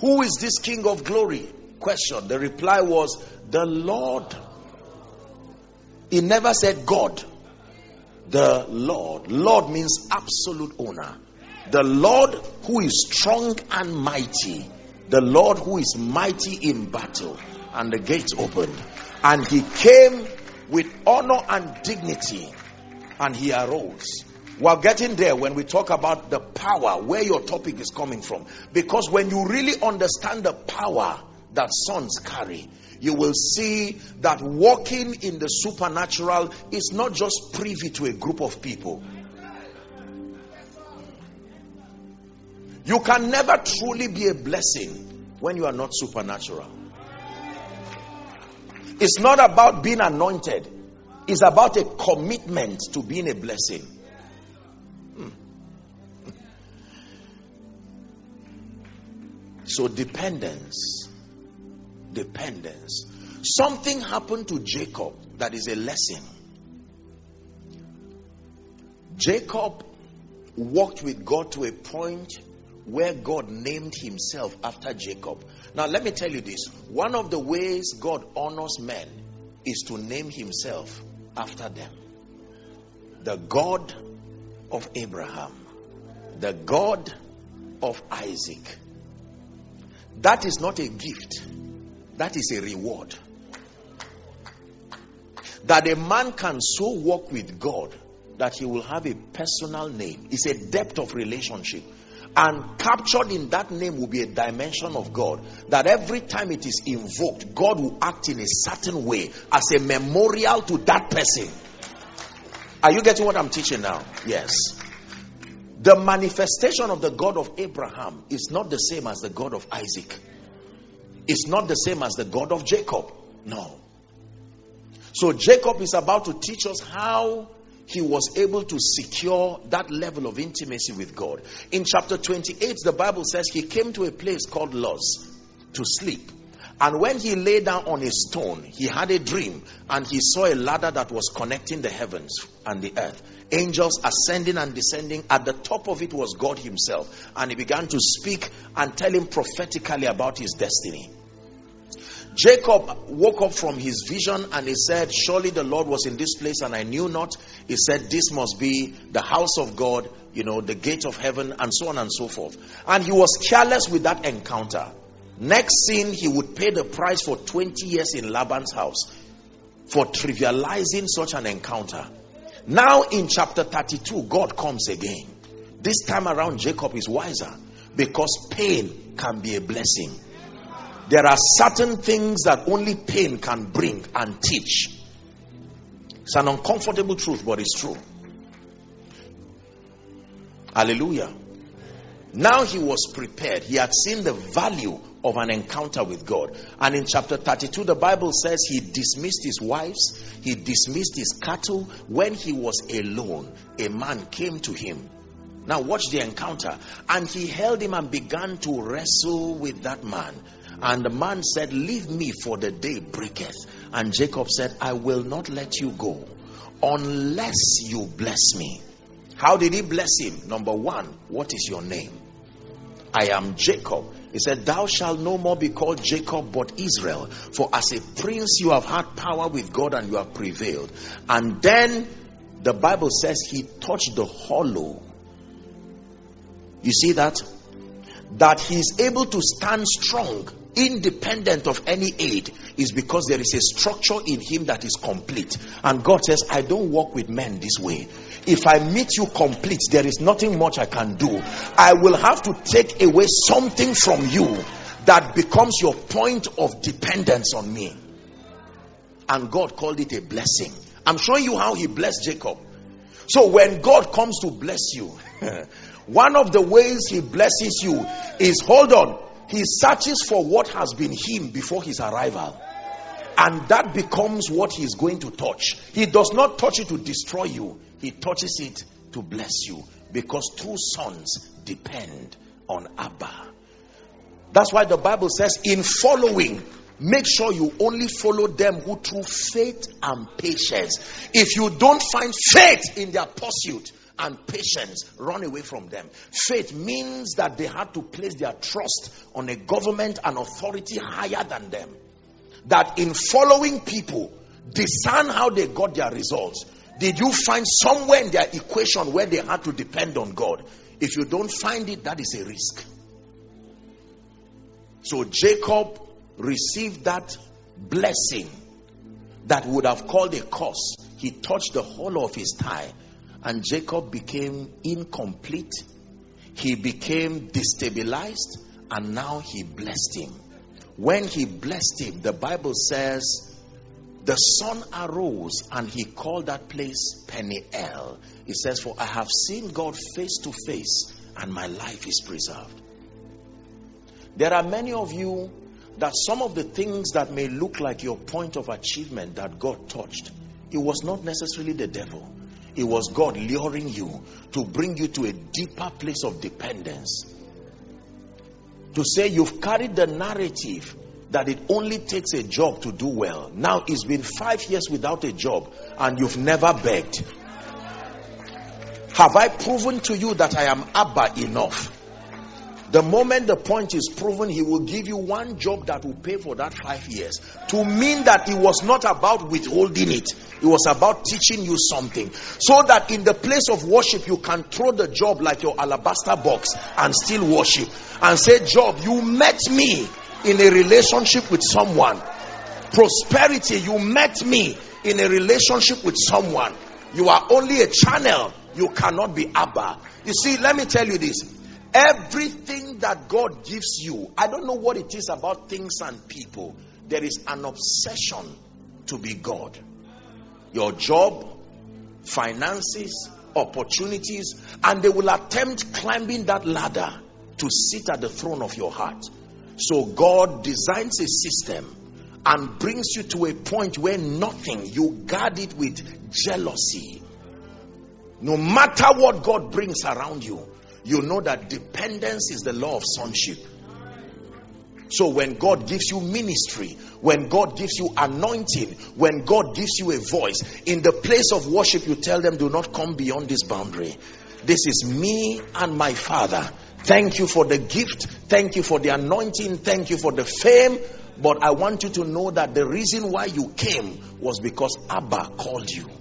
Who is this king of glory question. The reply was, The Lord. He never said God. The Lord. Lord means absolute owner. The Lord who is strong and mighty. The Lord who is mighty in battle. And the gates opened. And he came with honor and dignity. And he arose. We're getting there when we talk about the power, where your topic is coming from. Because when you really understand the power that sons carry, you will see that walking in the supernatural is not just privy to a group of people. You can never truly be a blessing when you are not supernatural. It's not about being anointed, it's about a commitment to being a blessing. Hmm. So, dependence dependence. Something happened to Jacob that is a lesson. Jacob walked with God to a point where God named himself after Jacob. Now, let me tell you this one of the ways God honors men is to name himself after them. The God of Abraham, the God of Isaac. That is not a gift, that is a reward. That a man can so walk with God that he will have a personal name. It's a depth of relationship. And captured in that name will be a dimension of God that every time it is invoked, God will act in a certain way as a memorial to that person. Are you getting what I'm teaching now? Yes. The manifestation of the God of Abraham is not the same as the God of Isaac is not the same as the God of Jacob. No. So Jacob is about to teach us how he was able to secure that level of intimacy with God. In chapter 28, the Bible says he came to a place called Luz to sleep. And when he lay down on a stone, he had a dream and he saw a ladder that was connecting the heavens and the earth. Angels ascending and descending. At the top of it was God Himself. And he began to speak and tell him prophetically about his destiny. Jacob woke up from his vision and he said, Surely the Lord was in this place and I knew not. He said, This must be the house of God, you know, the gate of heaven, and so on and so forth. And he was careless with that encounter. Next scene, he would pay the price for 20 years in Laban's house for trivializing such an encounter. Now, in chapter 32, God comes again. This time around, Jacob is wiser because pain can be a blessing. There are certain things that only pain can bring and teach. It's an uncomfortable truth, but it's true. Hallelujah. Now he was prepared. He had seen the value of an encounter with God. And in chapter 32, the Bible says he dismissed his wives, he dismissed his cattle. When he was alone, a man came to him. Now, watch the encounter. And he held him and began to wrestle with that man. And the man said, Leave me for the day breaketh. And Jacob said, I will not let you go unless you bless me. How did he bless him? Number one, what is your name? I am Jacob. He said, Thou shalt no more be called Jacob but Israel. For as a prince you have had power with God and you have prevailed. And then the Bible says he touched the hollow. You see that? That he is able to stand strong independent of any aid is because there is a structure in him that is complete. And God says, I don't work with men this way. If I meet you complete, there is nothing much I can do. I will have to take away something from you that becomes your point of dependence on me. And God called it a blessing. I'm showing you how he blessed Jacob. So when God comes to bless you, [LAUGHS] one of the ways he blesses you is hold on, he searches for what has been him before his arrival. And that becomes what he is going to touch. He does not touch it to destroy you, he touches it to bless you. Because two sons depend on Abba. That's why the Bible says, in following, make sure you only follow them who through faith and patience. If you don't find faith in their pursuit, and patience run away from them. Faith means that they had to place their trust on a government and authority higher than them. That in following people, discern how they got their results. Did you find somewhere in their equation where they had to depend on God? If you don't find it, that is a risk. So Jacob received that blessing that would have called a curse. He touched the hollow of his thigh and Jacob became incomplete. He became destabilized, and now he blessed him. When he blessed him, the Bible says the sun arose and he called that place Peniel. He says, For I have seen God face to face, and my life is preserved. There are many of you that some of the things that may look like your point of achievement that God touched, it was not necessarily the devil. It was God luring you to bring you to a deeper place of dependence. To say you've carried the narrative that it only takes a job to do well. Now it's been five years without a job and you've never begged. Have I proven to you that I am Abba enough? The moment the point is proven, he will give you one job that will pay for that five years. To mean that it was not about withholding it, it was about teaching you something. So that in the place of worship, you can throw the job like your alabaster box and still worship. And say, Job, you met me in a relationship with someone. Prosperity, you met me in a relationship with someone. You are only a channel. You cannot be Abba. You see, let me tell you this Everything that God gives you, I don't know what it is about things and people. There is an obsession to be God. Your job, finances, opportunities, and they will attempt climbing that ladder to sit at the throne of your heart. So God designs a system and brings you to a point where nothing, you guard it with jealousy. No matter what God brings around you, you know that dependence is the law of sonship. So when God gives you ministry, when God gives you anointing, when God gives you a voice, in the place of worship, you tell them, do not come beyond this boundary. This is me and my father. Thank you for the gift. Thank you for the anointing. Thank you for the fame. But I want you to know that the reason why you came was because Abba called you.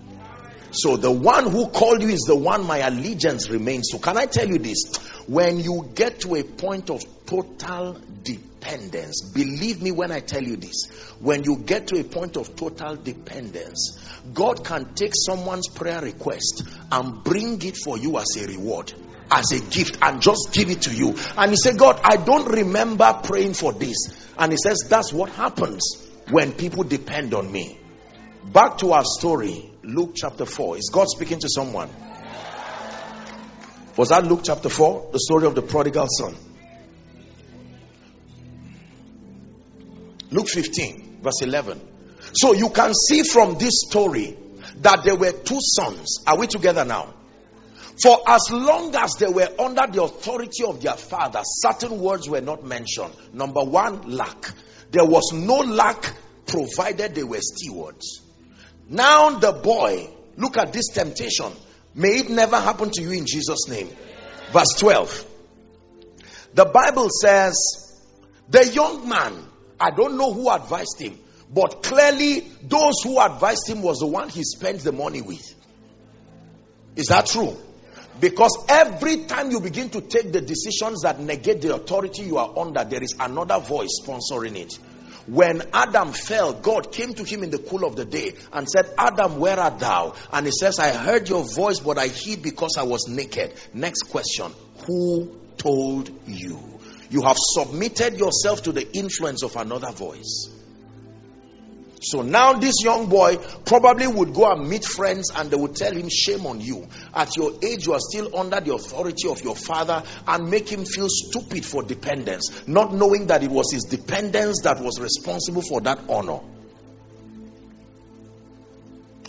So the one who called you is the one my allegiance remains to. Can I tell you this? When you get to a point of total dependence, believe me when I tell you this, when you get to a point of total dependence, God can take someone's prayer request and bring it for you as a reward as a gift and just give it to you. And he said, God, I don't remember praying for this. And he says, That's what happens when people depend on me. Back to our story, Luke chapter 4. Is God speaking to someone? Was that Luke chapter 4? The story of the prodigal son. Luke 15, verse 11. So you can see from this story that there were two sons. Are we together now? For as long as they were under the authority of their father, certain words were not mentioned. Number one, lack. There was no lack provided they were stewards. Now, the boy, look at this temptation. May it never happen to you in Jesus' name. Verse 12. The Bible says, The young man, I don't know who advised him, but clearly those who advised him was the one he spent the money with. Is that true? Because every time you begin to take the decisions that negate the authority you are under, there is another voice sponsoring it. When Adam fell, God came to him in the cool of the day and said, Adam, where art thou? And he says, I heard your voice, but I hid because I was naked. Next question Who told you? You have submitted yourself to the influence of another voice. So now this young boy probably would go and meet friends and they would tell him, Shame on you. At your age, you are still under the authority of your father and make him feel stupid for dependence, not knowing that it was his dependence that was responsible for that honor.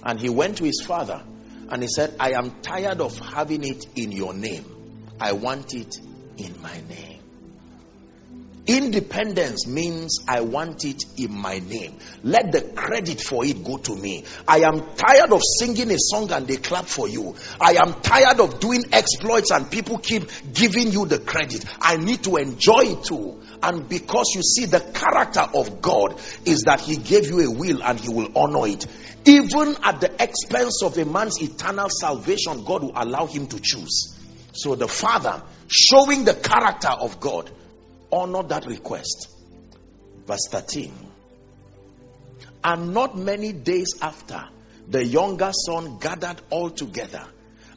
And he went to his father and he said, I am tired of having it in your name. I want it in my name. Independence means I want it in my name. Let the credit for it go to me. I am tired of singing a song and they clap for you. I am tired of doing exploits and people keep giving you the credit. I need to enjoy it too. And because you see, the character of God is that He gave you a will and He will honor it. Even at the expense of a man's eternal salvation, God will allow him to choose. So the Father, showing the character of God, honor that request. Verse 13. And not many days after, the younger son gathered all together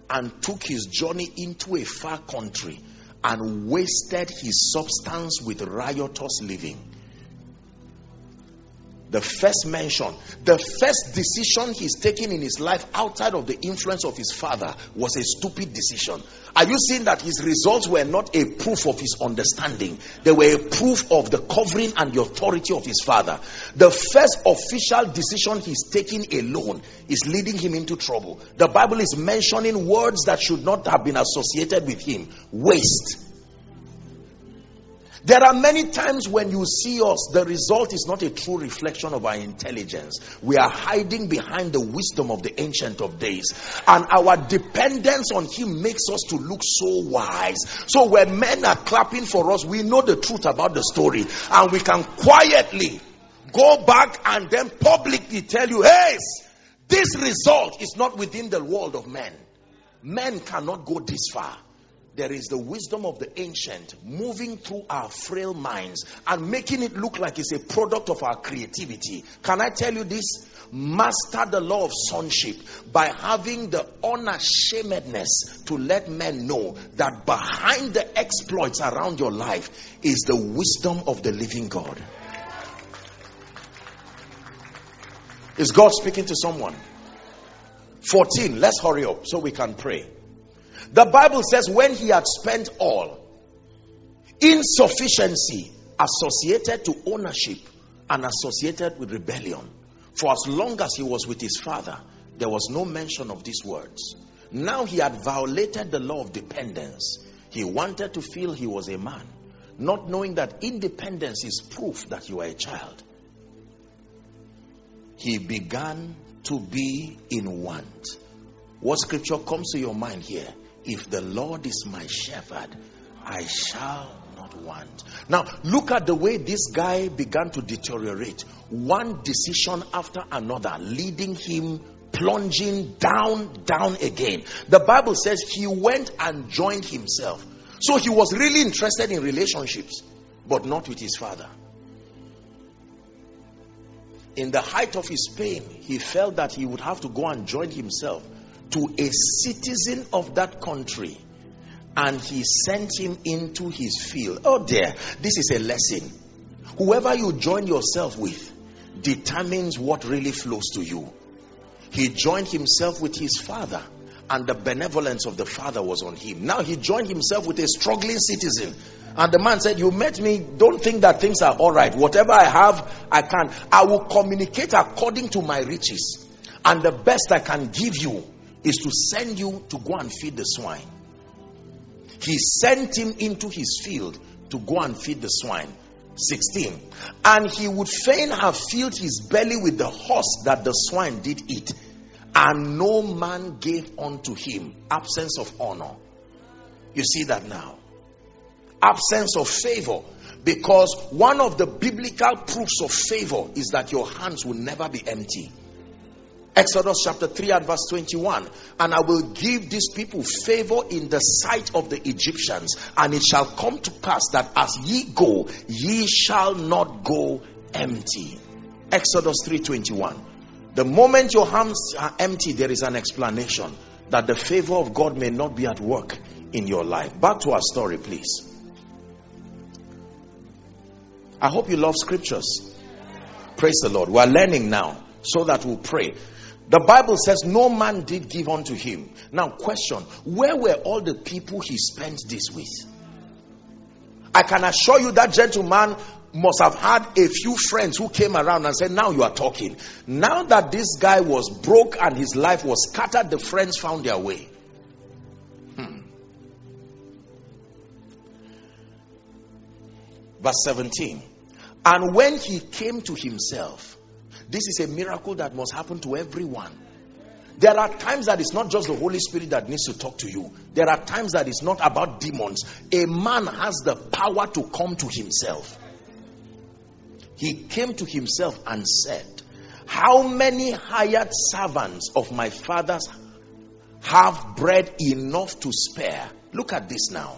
and took his journey into a far country and wasted his substance with riotous living the first mention, the first decision he's taking in his life outside of the influence of his father was a stupid decision. Are you seeing that his results were not a proof of his understanding? They were a proof of the covering and the authority of his father. The first official decision he's taking alone is leading him into trouble. The Bible is mentioning words that should not have been associated with him waste there are many times when you see us, the result is not a true reflection of our intelligence. We are hiding behind the wisdom of the Ancient of Days. And our dependence on Him makes us to look so wise. So when men are clapping for us, we know the truth about the story. And we can quietly go back and then publicly tell you, hey, this result is not within the world of men. Men cannot go this far there is the wisdom of the ancient moving through our frail minds and making it look like it's a product of our creativity. Can I tell you this? Master the law of sonship by having the unashamedness to let men know that behind the exploits around your life is the wisdom of the living God. Is God speaking to someone? 14. Let's hurry up so we can pray. The Bible says, when he had spent all, insufficiency associated to ownership and associated with rebellion. For as long as he was with his father, there was no mention of these words. Now he had violated the law of dependence. He wanted to feel he was a man, not knowing that independence is proof that you are a child. He began to be in want. What scripture comes to your mind here? If the Lord is my shepherd, I shall not want. Now, look at the way this guy began to deteriorate. One decision after another, leading him plunging down, down again. The Bible says he went and joined himself. So he was really interested in relationships, but not with his father. In the height of his pain, he felt that he would have to go and join himself to a citizen of that country and he sent him into his field. Oh, dear, this is a lesson. Whoever you join yourself with determines what really flows to you. He joined himself with his father, and the benevolence of the father was on him. Now he joined himself with a struggling citizen. And the man said, You met me, don't think that things are all right. Whatever I have, I can. I will communicate according to my riches. And the best I can give you is to send you to go and feed the swine. He sent him into his field to go and feed the swine. 16. And he would fain have filled his belly with the horse that the swine did eat. And no man gave unto him absence of honor. You see that now? Absence of favor. Because one of the biblical proofs of favor is that your hands will never be empty. Exodus chapter 3 and verse 21. And I will give these people favor in the sight of the Egyptians, and it shall come to pass that as ye go, ye shall not go empty. Exodus 3:21. The moment your hands are empty, there is an explanation that the favor of God may not be at work in your life. Back to our story, please. I hope you love scriptures. Praise the Lord. We are learning now so that we'll pray. The Bible says no man did give unto him. Now, question where were all the people he spent this with? I can assure you that gentleman must have had a few friends who came around and said, Now you are talking. Now that this guy was broke and his life was scattered, the friends found their way. Hmm. Verse 17. And when he came to himself, this is a miracle that must happen to everyone. There are times that it's not just the Holy Spirit that needs to talk to you. There are times that it's not about demons. A man has the power to come to himself. He came to himself and said, How many hired servants of my father's have bread enough to spare? Look at this now.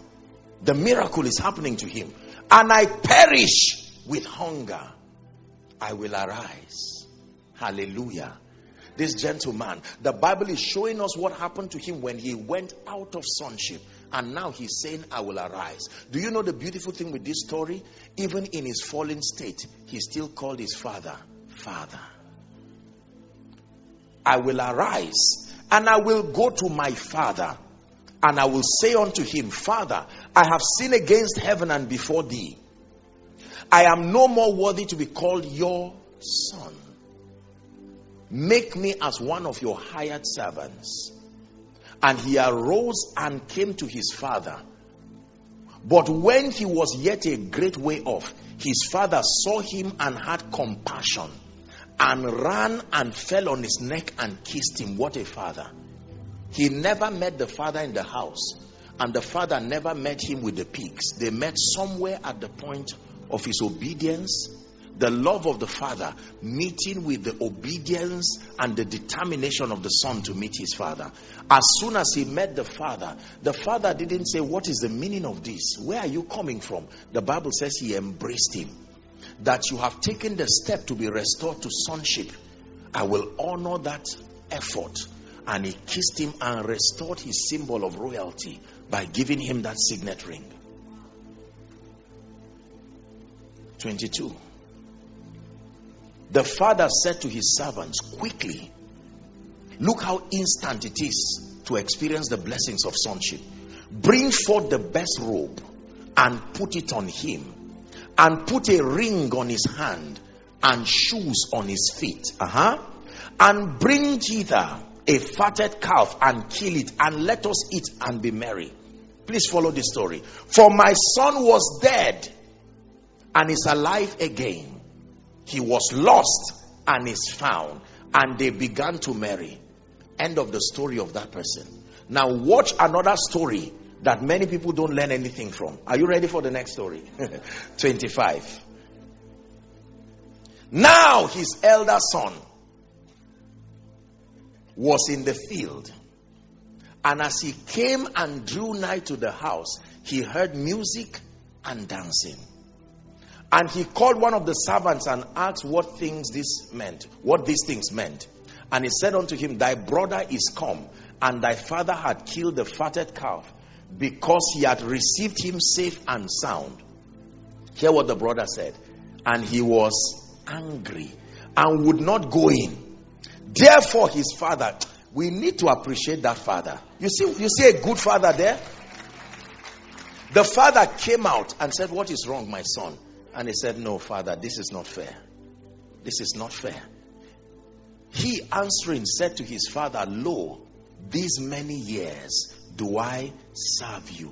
The miracle is happening to him. And I perish with hunger. I will arise Hallelujah. This gentleman, the Bible is showing us what happened to him when he went out of sonship. And now he's saying, I will arise. Do you know the beautiful thing with this story? Even in his fallen state, he still called his father, Father. I will arise and I will go to my father and I will say unto him, Father, I have sinned against heaven and before thee. I am no more worthy to be called your son. Make me as one of your hired servants. And he arose and came to his father. But when he was yet a great way off, his father saw him and had compassion and ran and fell on his neck and kissed him. What a father! He never met the father in the house, and the father never met him with the pigs. They met somewhere at the point of his obedience the love of the father meeting with the obedience and the determination of the son to meet his father. As soon as he met the father, the father didn't say, What is the meaning of this? Where are you coming from? The Bible says he embraced him. That you have taken the step to be restored to sonship. I will honor that effort. And he kissed him and restored his symbol of royalty by giving him that signet ring. 22. The father said to his servants, Quickly, look how instant it is to experience the blessings of sonship. Bring forth the best robe and put it on him, and put a ring on his hand and shoes on his feet. Uh-huh. And bring hither a fatted calf and kill it, and let us eat and be merry. Please follow the story. For my son was dead and is alive again he was lost and is found, and they began to marry. End of the story of that person. Now, watch another story that many people don't learn anything from. Are you ready for the next story? [LAUGHS] 25. Now his elder son was in the field. And as he came and drew nigh to the house, he heard music and dancing. And he called one of the servants and asked what things this meant, what these things meant. And he said unto him, Thy brother is come, and thy father had killed the fatted calf, because he had received him safe and sound. Hear what the brother said. And he was angry and would not go in. Therefore, his father, we need to appreciate that father. You see, you see a good father there? The father came out and said, What is wrong, my son? And he said, No, father, this is not fair. This is not fair. He answering said to his father, Lo, these many years do I serve you.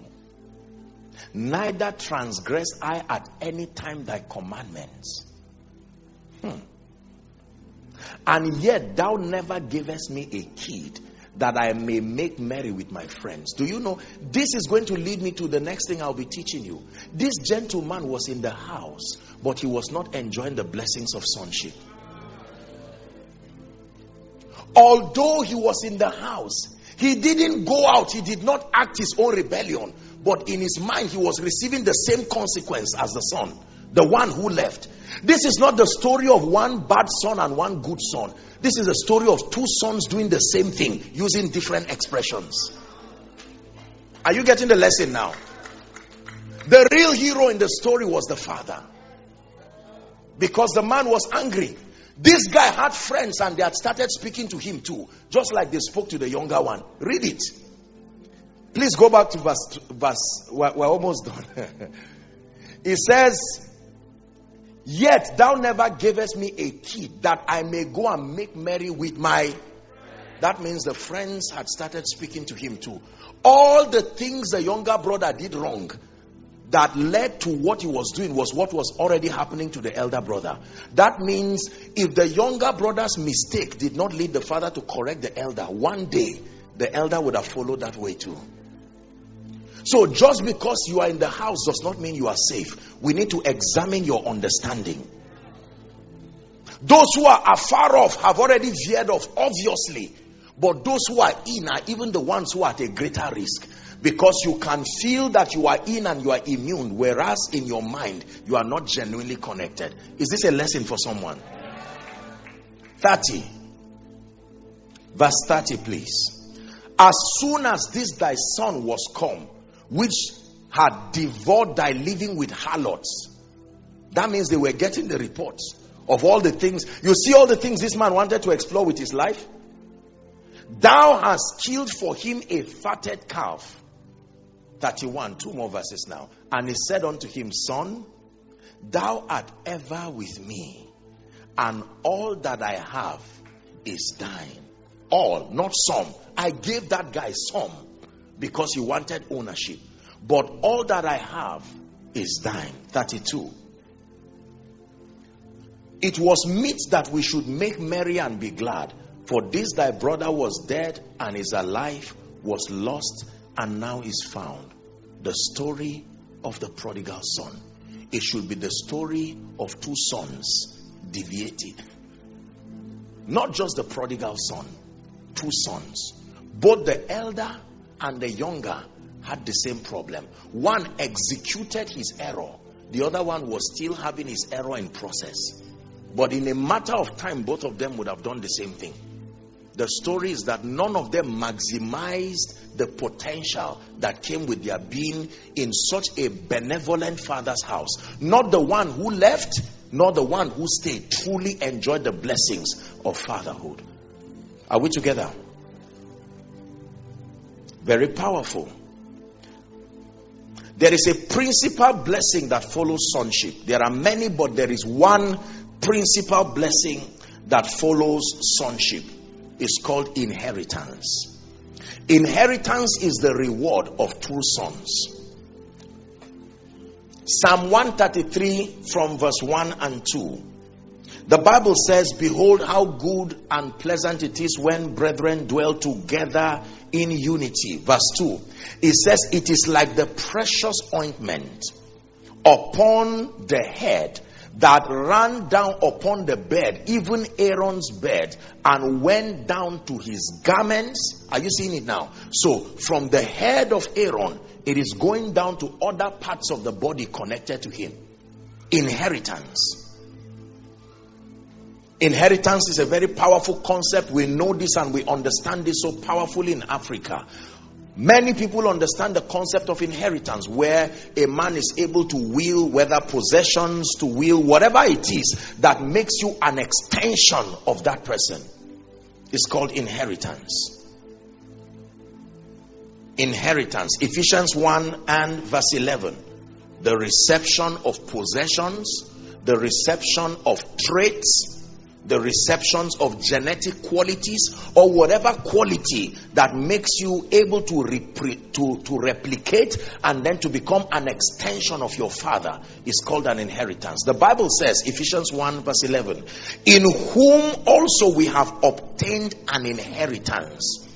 Neither transgress I at any time thy commandments. Hmm. And yet thou never gavest me a kid that I may make merry with my friends. Do you know? This is going to lead me to the next thing I'll be teaching you. This gentleman was in the house, but he was not enjoying the blessings of sonship. Although he was in the house, he didn't go out, he did not act his own rebellion, but in his mind, he was receiving the same consequence as the son, the one who left. This is not the story of one bad son and one good son. This is a story of two sons doing the same thing using different expressions. Are you getting the lesson now? The real hero in the story was the father. Because the man was angry. This guy had friends and they had started speaking to him too, just like they spoke to the younger one. Read it. Please go back to verse. verse we're, we're almost done. [LAUGHS] it says, Yet thou never gavest me a key that I may go and make merry with my. That means the friends had started speaking to him too. All the things the younger brother did wrong that led to what he was doing was what was already happening to the elder brother. That means if the younger brother's mistake did not lead the father to correct the elder, one day the elder would have followed that way too. So just because you are in the house does not mean you are safe. We need to examine your understanding. Those who are afar off have already veered off, obviously. But those who are in are even the ones who are at a greater risk. Because you can feel that you are in and you are immune, whereas in your mind, you are not genuinely connected. Is this a lesson for someone? 30. Verse 30, please. As soon as this thy son was come, which had devoured thy living with harlots. That means they were getting the reports of all the things. You see all the things this man wanted to explore with his life? Thou hast killed for him a fatted calf. 31, two more verses now. And he said unto him, Son, thou art ever with me, and all that I have is thine. All, not some. I gave that guy some because you wanted ownership. But all that I have is thine. 32. It was meet that we should make merry and be glad. For this thy brother was dead and is alive, was lost and now is found. The story of the prodigal son. It should be the story of two sons deviated. Not just the prodigal son, two sons. Both the elder and the younger had the same problem. One executed his error, the other one was still having his error in process. But in a matter of time, both of them would have done the same thing. The story is that none of them maximized the potential that came with their being in such a benevolent father's house. Not the one who left, nor the one who stayed, truly enjoyed the blessings of fatherhood. Are we together? Very powerful. There is a principal blessing that follows sonship. There are many, but there is one principal blessing that follows sonship. It's called inheritance. Inheritance is the reward of true sons. Psalm 133 from verse 1 and 2. The Bible says, Behold, how good and pleasant it is when brethren dwell together in unity. Verse 2. It says, It is like the precious ointment upon the head that ran down upon the bed, even Aaron's bed, and went down to his garments. Are you seeing it now? So, from the head of Aaron, it is going down to other parts of the body connected to him. Inheritance. Inheritance is a very powerful concept. We know this and we understand this so powerfully in Africa. Many people understand the concept of inheritance where a man is able to will whether possessions, to will whatever it is that makes you an extension of that person. It's called inheritance. Inheritance. Ephesians 1 and verse 11. The reception of possessions, the reception of traits, the receptions of genetic qualities or whatever quality that makes you able to, repre- to, to replicate and then to become an extension of your father is called an inheritance. The Bible says, Ephesians 1 verse 11, in whom also we have obtained an inheritance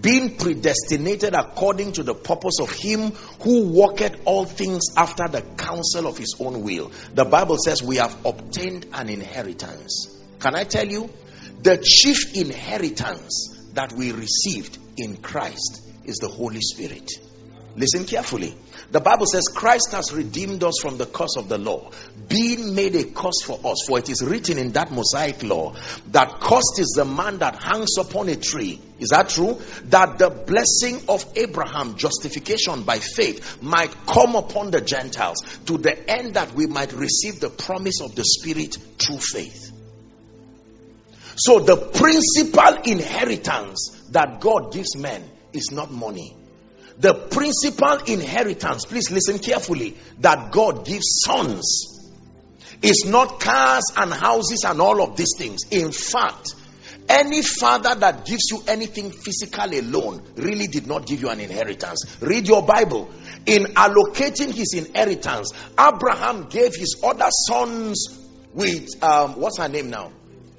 being predestinated according to the purpose of him who worketh all things after the counsel of his own will. The Bible says we have obtained an inheritance. Can I tell you? The chief inheritance that we received in Christ is the Holy Spirit. Listen carefully. The Bible says Christ has redeemed us from the curse of the law, being made a curse for us. For it is written in that Mosaic law that cursed is the man that hangs upon a tree. Is that true? That the blessing of Abraham, justification by faith, might come upon the Gentiles to the end that we might receive the promise of the Spirit through faith. So, the principal inheritance that God gives men is not money. The principal inheritance, please listen carefully, that God gives sons is not cars and houses and all of these things. In fact, any father that gives you anything physical alone really did not give you an inheritance. Read your Bible. In allocating his inheritance, Abraham gave his other sons with, um, what's her name now?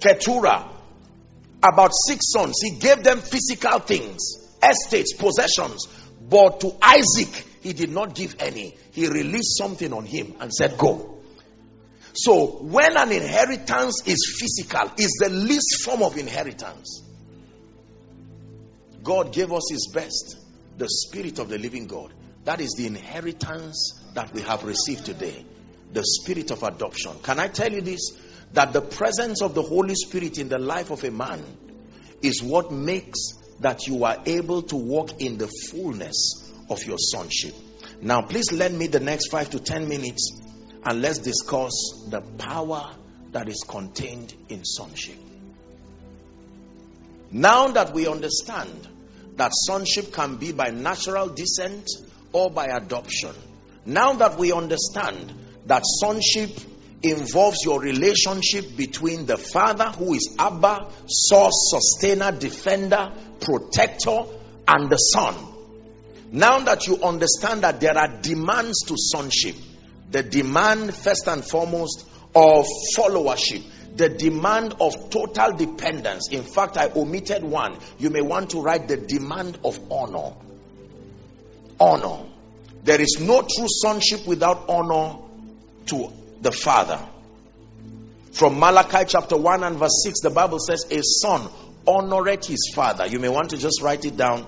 Keturah, about six sons. He gave them physical things, estates, possessions. But to Isaac, he did not give any. He released something on him and said, Go. So, when an inheritance is physical, is the least form of inheritance. God gave us his best, the spirit of the living God. That is the inheritance that we have received today. The spirit of adoption. Can I tell you this? That the presence of the Holy Spirit in the life of a man is what makes that you are able to walk in the fullness of your sonship. Now, please lend me the next five to ten minutes and let's discuss the power that is contained in sonship. Now that we understand that sonship can be by natural descent or by adoption, now that we understand that sonship involves your relationship between the father who is Abba, source, sustainer, defender, protector, and the son. Now that you understand that there are demands to sonship, the demand, first and foremost, of followership, the demand of total dependence. In fact, I omitted one. You may want to write the demand of honor. Honor. There is no true sonship without honor to the Father. From Malachi chapter 1 and verse 6, the Bible says, A son honoreth his father. You may want to just write it down.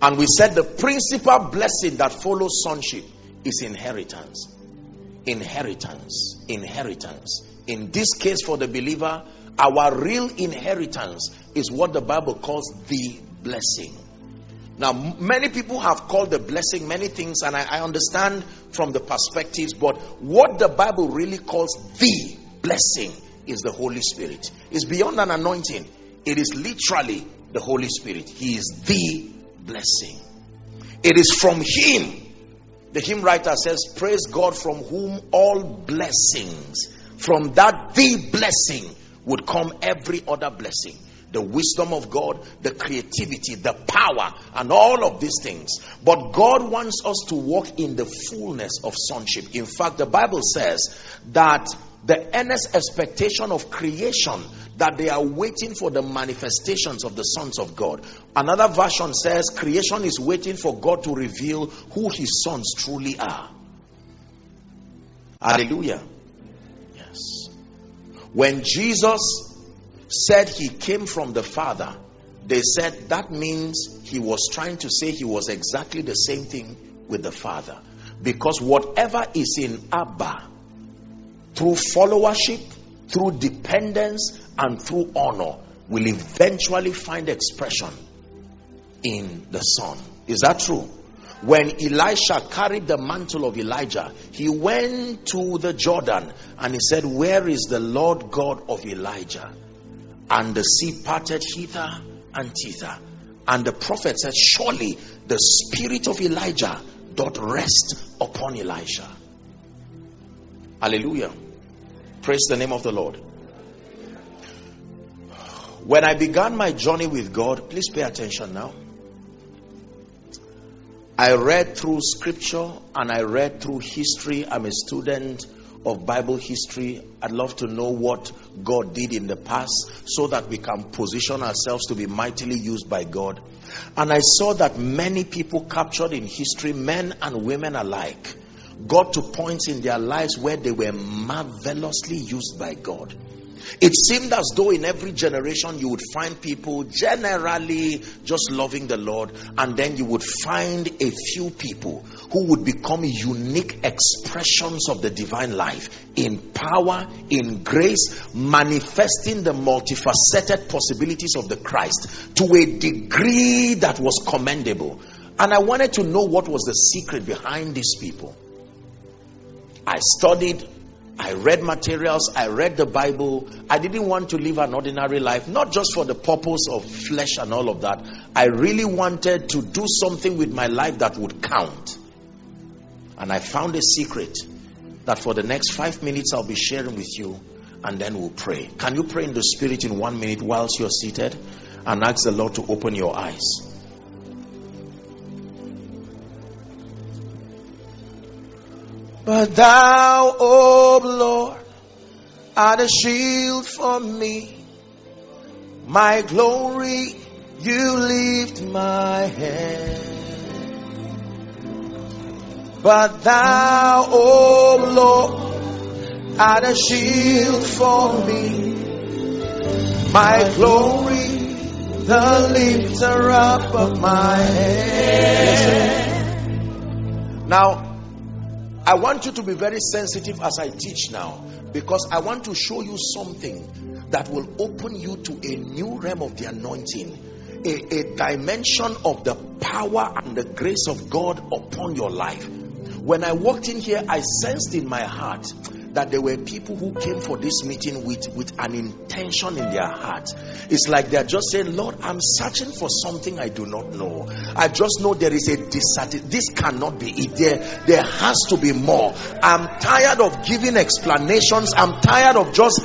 And we said the principal blessing that follows sonship is inheritance. Inheritance. Inheritance. In this case, for the believer, our real inheritance is what the Bible calls the blessing. Now, many people have called the blessing many things, and I, I, understand from the perspectives, but what the Bible really calls the blessing is the Holy Spirit. It's beyond an anointing, it is literally the Holy Spirit. He is the blessing. It is from Him. The hymn writer says, Praise God from whom all blessings, from that the blessing would come every other blessing. The wisdom of God, the creativity, the power, and all of these things. But God wants us to walk in the fullness of sonship. In fact, the Bible says that the earnest expectation of creation that they are waiting for the manifestations of the sons of God. Another version says creation is waiting for God to reveal who his sons truly are. Hallelujah. Yes. When Jesus said he came from the Father, they said that means he was trying to say he was exactly the same thing with the Father. Because whatever is in Abba, through followership, through dependence, and through honor, will eventually find expression in the Son. Is that true? When Elisha carried the mantle of Elijah, he went to the Jordan and he said, Where is the Lord God of Elijah? And the sea parted hither and thither. And the prophet said, Surely the spirit of Elijah doth rest upon Elisha. Hallelujah. Praise the name of the Lord. When I began my journey with God, please pay attention now. I read through scripture and I read through history. I'm a student of Bible history. I'd love to know what God did in the past so that we can position ourselves to be mightily used by God. And I saw that many people captured in history, men and women alike, got to points in their lives where they were marvelously used by God. It seemed as though in every generation you would find people generally just loving the Lord, and then you would find a few people who would become unique expressions of the divine life in power, in grace, manifesting the multifaceted possibilities of the Christ to a degree that was commendable. And I wanted to know what was the secret behind these people. I studied I read materials, I read the Bible. I didn't want to live an ordinary life, not just for the purpose of flesh and all of that. I really wanted to do something with my life that would count. And I found a secret that for the next five minutes I'll be sharing with you, and then we'll pray. Can you pray in the Spirit in one minute whilst you're seated and ask the Lord to open your eyes? But thou, O Lord, art a shield for me. My glory, you lift my head. But thou, O Lord, art a shield for me. My glory, the lifter up of my head. Now, I want you to be very sensitive as I teach now because I want to show you something that will open you to a new realm of the anointing, a, a dimension of the power and the grace of God upon your life. When I walked in here, I sensed in my heart that there were people who came for this meeting with, with an intention in their heart. It's like they're just saying, Lord, I'm searching for something I do not know. I just know there is a dissatisfaction. This cannot be it. There, there has to be more. I'm tired of giving explanations. I'm tired of just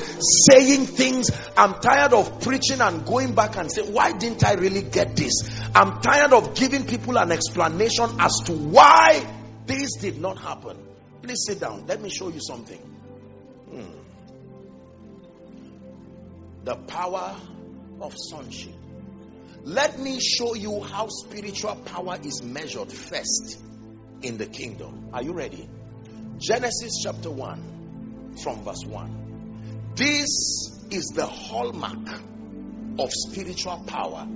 saying things. I'm tired of preaching and going back and saying, why didn't I really get this? I'm tired of giving people an explanation as to why this did not happen. Please sit down. Let me show you something. Hmm. The power of sonship. Let me show you how spiritual power is measured first in the kingdom. Are you ready? Genesis chapter 1 from verse 1. This is the hallmark of spiritual power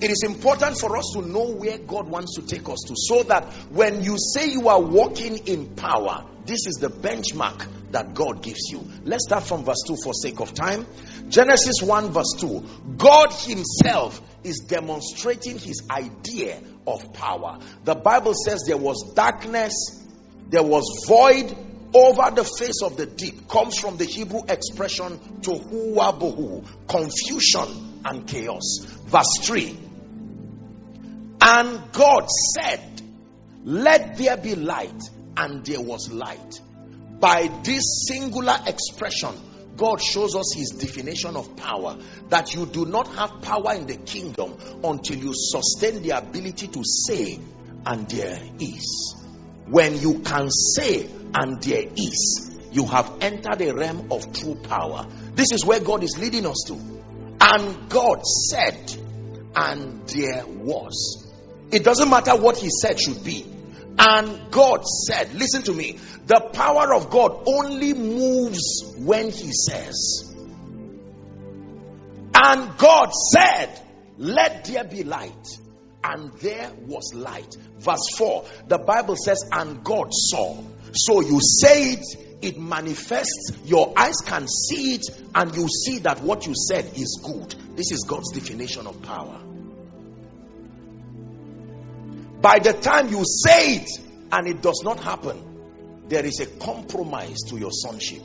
it is important for us to know where God wants to take us to so that when you say you are walking in power, this is the benchmark that God gives you. Let's start from verse 2 for sake of time. Genesis 1, verse 2. God Himself is demonstrating His idea of power. The Bible says there was darkness, there was void over the face of the deep, comes from the Hebrew expression tohu bohu, confusion and chaos. Verse 3 And God said, Let there be light, and there was light. By this singular expression, God shows us his definition of power that you do not have power in the kingdom until you sustain the ability to say, and there is. When you can say, and there is, you have entered a realm of true power. This is where God is leading us to. And God said, and there was. It doesn't matter what He said should be. And God said, listen to me, the power of God only moves when He says. And God said, let there be light. And there was light. Verse 4, the Bible says, and God saw. So you say it, it manifests, your eyes can see it, and you see that what you said is good. This is God's definition of power. By the time you say it and it does not happen, there is a compromise to your sonship.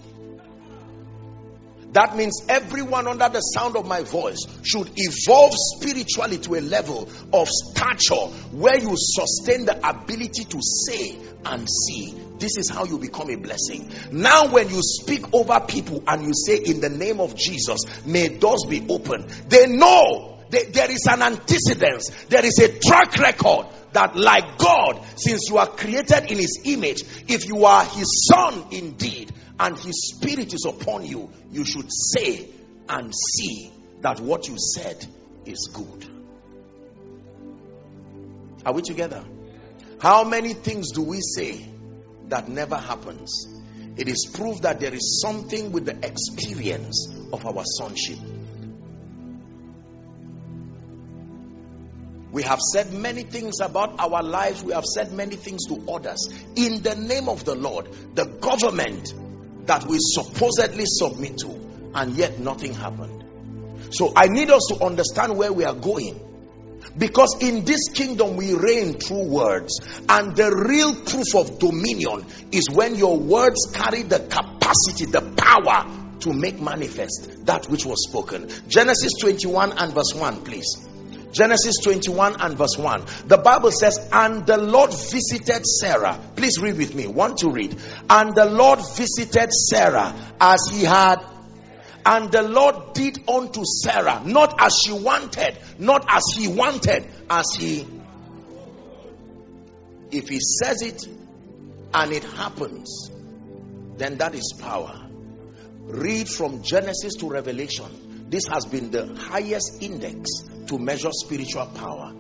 That means everyone under the sound of my voice should evolve spiritually to a level of stature where you sustain the ability to say and see. This is how you become a blessing. Now, when you speak over people and you say, In the name of Jesus, may doors be open, they know there is an antecedence, there is a track record that like God, since you are created in his image, if you are his son indeed, and his spirit is upon you, you should say and see that what you said is good. Are we together? How many things do we say that never happens? It is proof that there is something with the experience of our sonship. We have said many things about our lives. We have said many things to others. In the name of the Lord, the government that we supposedly submit to, and yet nothing happened. So I need us to understand where we are going. Because in this kingdom we reign through words, and the real proof of dominion is when your words carry the capacity, the power to make manifest that which was spoken. Genesis 21 and verse 1, please. Genesis 21 and verse 1. The Bible says, And the Lord visited Sarah. Please read with me. Want to read. And the Lord visited Sarah as he had. And the Lord did unto Sarah, not as she wanted, not as he wanted, as he. If he says it and it happens, then that is power. Read from Genesis to Revelation. This has been the highest index to measure spiritual power.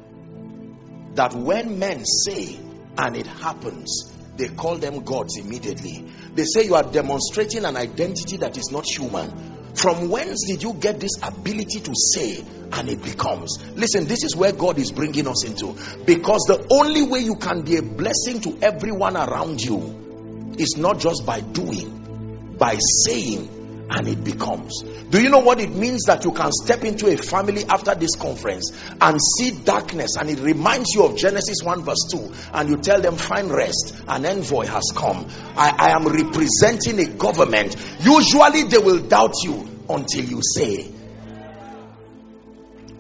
That when men say and it happens, they call them gods immediately. They say you are demonstrating an identity that is not human. From whence did you get this ability to say and it becomes? Listen, this is where God is bringing us into. Because the only way you can be a blessing to everyone around you is not just by doing, by saying and it becomes. Do you know what it means that you can step into a family after this conference and see darkness and it reminds you of Genesis 1 verse 2 and you tell them find rest an envoy has come. I, I am representing a government. Usually they will doubt you until you say.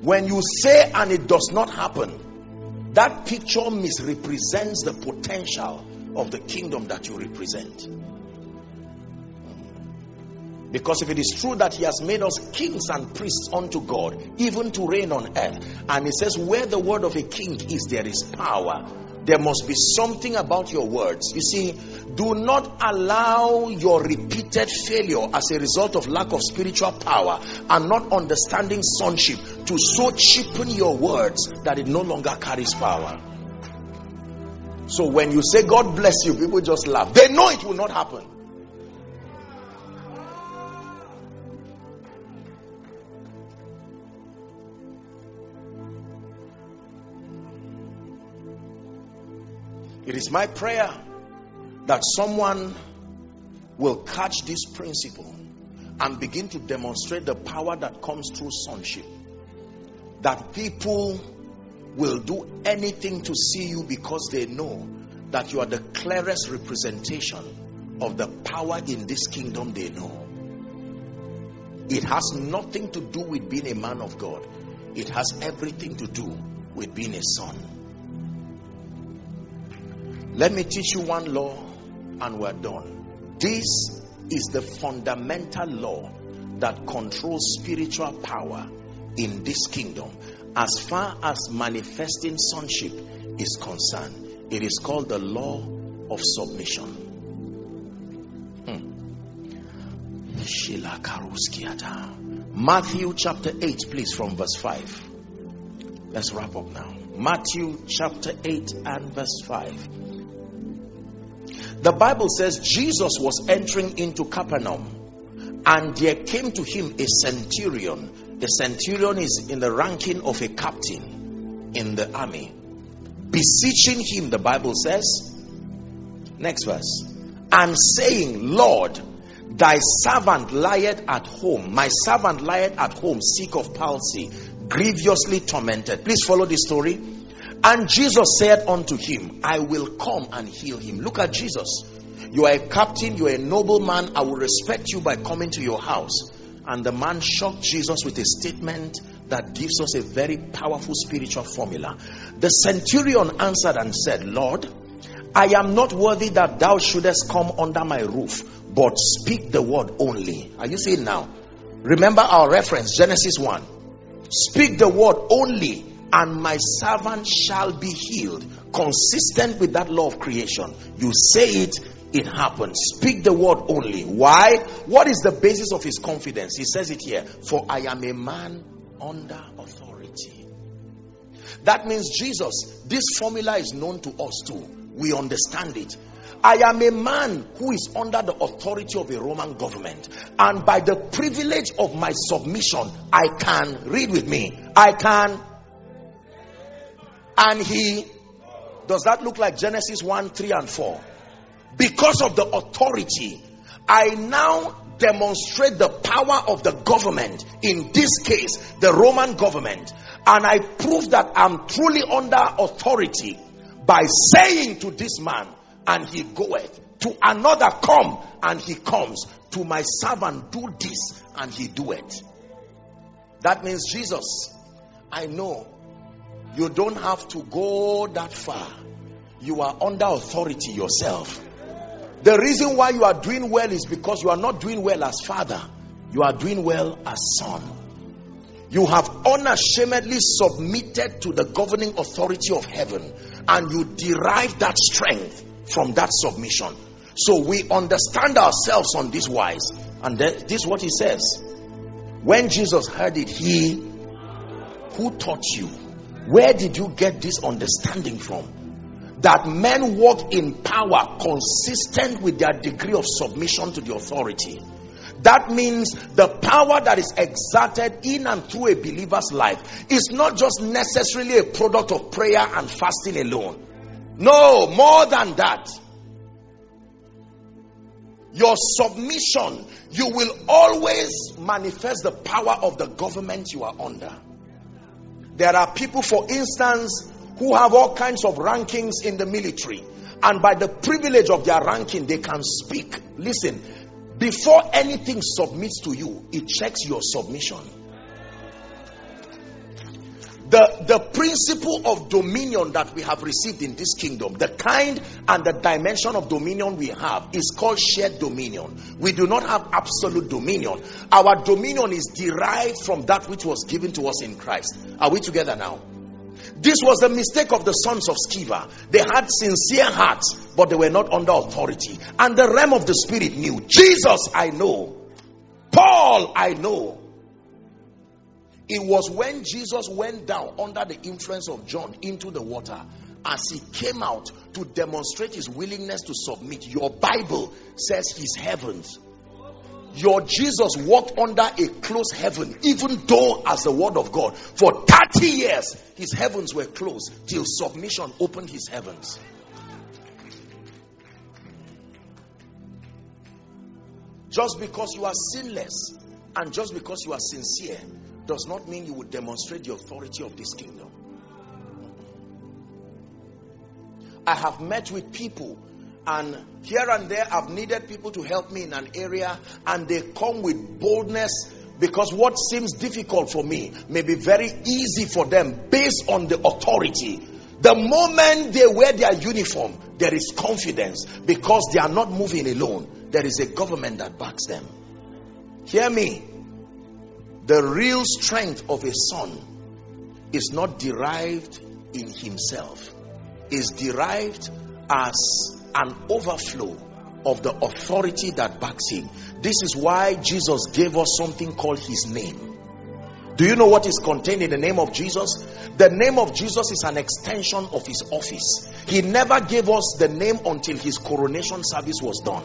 When you say and it does not happen that picture misrepresents the potential of the kingdom that you represent because if it is true that he has made us kings and priests unto God, even to reign on earth, and he says, Where the word of a king is, there is power. There must be something about your words. You see, do not allow your repeated failure as a result of lack of spiritual power and not understanding sonship to so cheapen your words that it no longer carries power. So when you say God bless you, people just laugh. They know it will not happen. It is my prayer that someone will catch this principle and begin to demonstrate the power that comes through sonship. That people will do anything to see you because they know that you are the clearest representation of the power in this kingdom they know. It has nothing to do with being a man of God, it has everything to do with being a son. Let me teach you one law and we're done. This is the fundamental law that controls spiritual power in this kingdom as far as manifesting sonship is concerned. It is called the law of submission. Hmm. Matthew chapter 8, please, from verse 5. Let's wrap up now. Matthew chapter 8 and verse 5. The Bible says Jesus was entering into Capernaum and there came to him a centurion. The centurion is in the ranking of a captain in the army. Beseeching him, the Bible says, next verse, and saying, Lord, thy servant lieth at home. My servant lieth at home, sick of palsy, grievously tormented. Please follow the story. And Jesus said unto him, I will come and heal him. Look at Jesus. You are a captain, you are a nobleman. I will respect you by coming to your house. And the man shocked Jesus with a statement that gives us a very powerful spiritual formula. The centurion answered and said, Lord, I am not worthy that thou shouldest come under my roof, but speak the word only. Are you seeing now? Remember our reference, Genesis 1. Speak the word only, and my servant shall be healed. Consistent with that law of creation. You say it, it happens. Speak the word only. Why? What is the basis of his confidence? He says it here For I am a man under authority. That means Jesus, this formula is known to us too. We understand it. I am a man who is under the authority of a Roman government, and by the privilege of my submission, I can read with me. I can and he does that look like Genesis 1 3 and 4? Because of the authority, I now demonstrate the power of the government, in this case, the Roman government, and I prove that I'm truly under authority by saying to this man, and he goeth, to another come, and he comes, to my servant do this, and he do it. That means Jesus, I know you don't have to go that far. You are under authority yourself. The reason why you are doing well is because you are not doing well as father, you are doing well as son. You have unashamedly submitted to the governing authority of heaven, and you derive that strength from that submission. So we understand ourselves on this wise, and this is what he says. When Jesus heard it, he who taught you where did you get this understanding from? That men walk in power consistent with their degree of submission to the authority. That means the power that is exerted in and through a believer's life is not just necessarily a product of prayer and fasting alone. No, more than that. Your submission, you will always manifest the power of the government you are under. There are people, for instance, who have all kinds of rankings in the military. And by the privilege of their ranking, they can speak. Listen, before anything submits to you, it checks your submission. The, the principle of dominion that we have received in this kingdom, the kind and the dimension of dominion we have, is called shared dominion. We do not have absolute dominion. Our dominion is derived from that which was given to us in Christ. Are we together now? This was the mistake of the sons of Sceva. They had sincere hearts, but they were not under authority. And the realm of the spirit knew Jesus, I know. Paul, I know. It was when Jesus went down under the influence of John into the water as he came out to demonstrate his willingness to submit. Your Bible says his heavens. Your Jesus walked under a closed heaven, even though, as the word of God, for 30 years his heavens were closed till submission opened his heavens. Just because you are sinless and just because you are sincere does not mean you would demonstrate the authority of this kingdom. I have met with people and here and there I've needed people to help me in an area and they come with boldness because what seems difficult for me may be very easy for them based on the authority. The moment they wear their uniform, there is confidence because they are not moving alone. there is a government that backs them. Hear me. The real strength of a son is not derived in himself, is derived as an overflow of the authority that backs him. This is why Jesus gave us something called his name. Do you know what is contained in the name of Jesus? The name of Jesus is an extension of his office. He never gave us the name until his coronation service was done.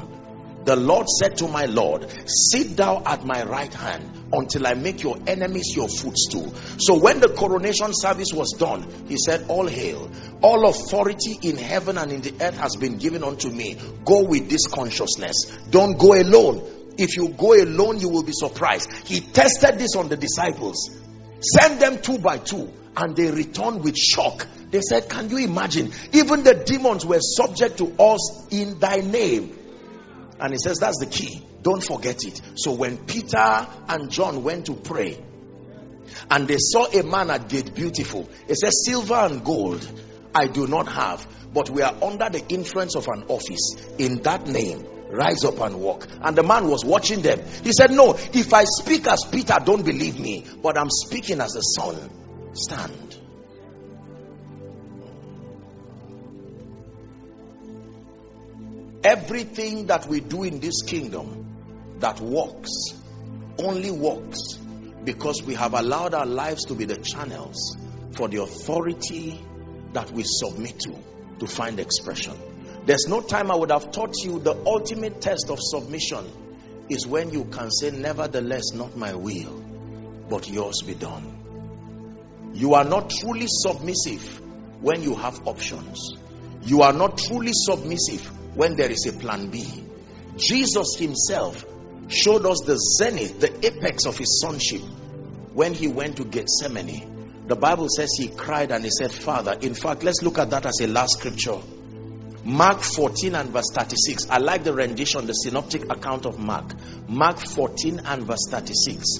The Lord said to my Lord, Sit thou at my right hand until I make your enemies your footstool. So when the coronation service was done, he said, All hail, all authority in heaven and in the earth has been given unto me. Go with this consciousness. Don't go alone. If you go alone, you will be surprised. He tested this on the disciples. Send them two by two, and they returned with shock. They said, Can you imagine? Even the demons were subject to us in thy name. And he says that's the key. Don't forget it. So when Peter and John went to pray and they saw a man at gate beautiful, it says, Silver and gold I do not have, but we are under the influence of an office. In that name, rise up and walk. And the man was watching them. He said, No, if I speak as Peter, don't believe me, but I'm speaking as a son. Stand. Everything that we do in this kingdom that works only works because we have allowed our lives to be the channels for the authority that we submit to to find expression. There's no time I would have taught you the ultimate test of submission is when you can say, Nevertheless, not my will, but yours be done. You are not truly submissive when you have options. You are not truly submissive when there is a plan B. Jesus himself showed us the zenith, the apex of his sonship when he went to Gethsemane. The Bible says he cried and he said, Father, in fact, let's look at that as a last scripture. Mark 14 and verse 36. I like the rendition, the synoptic account of Mark. Mark 14 and verse 36.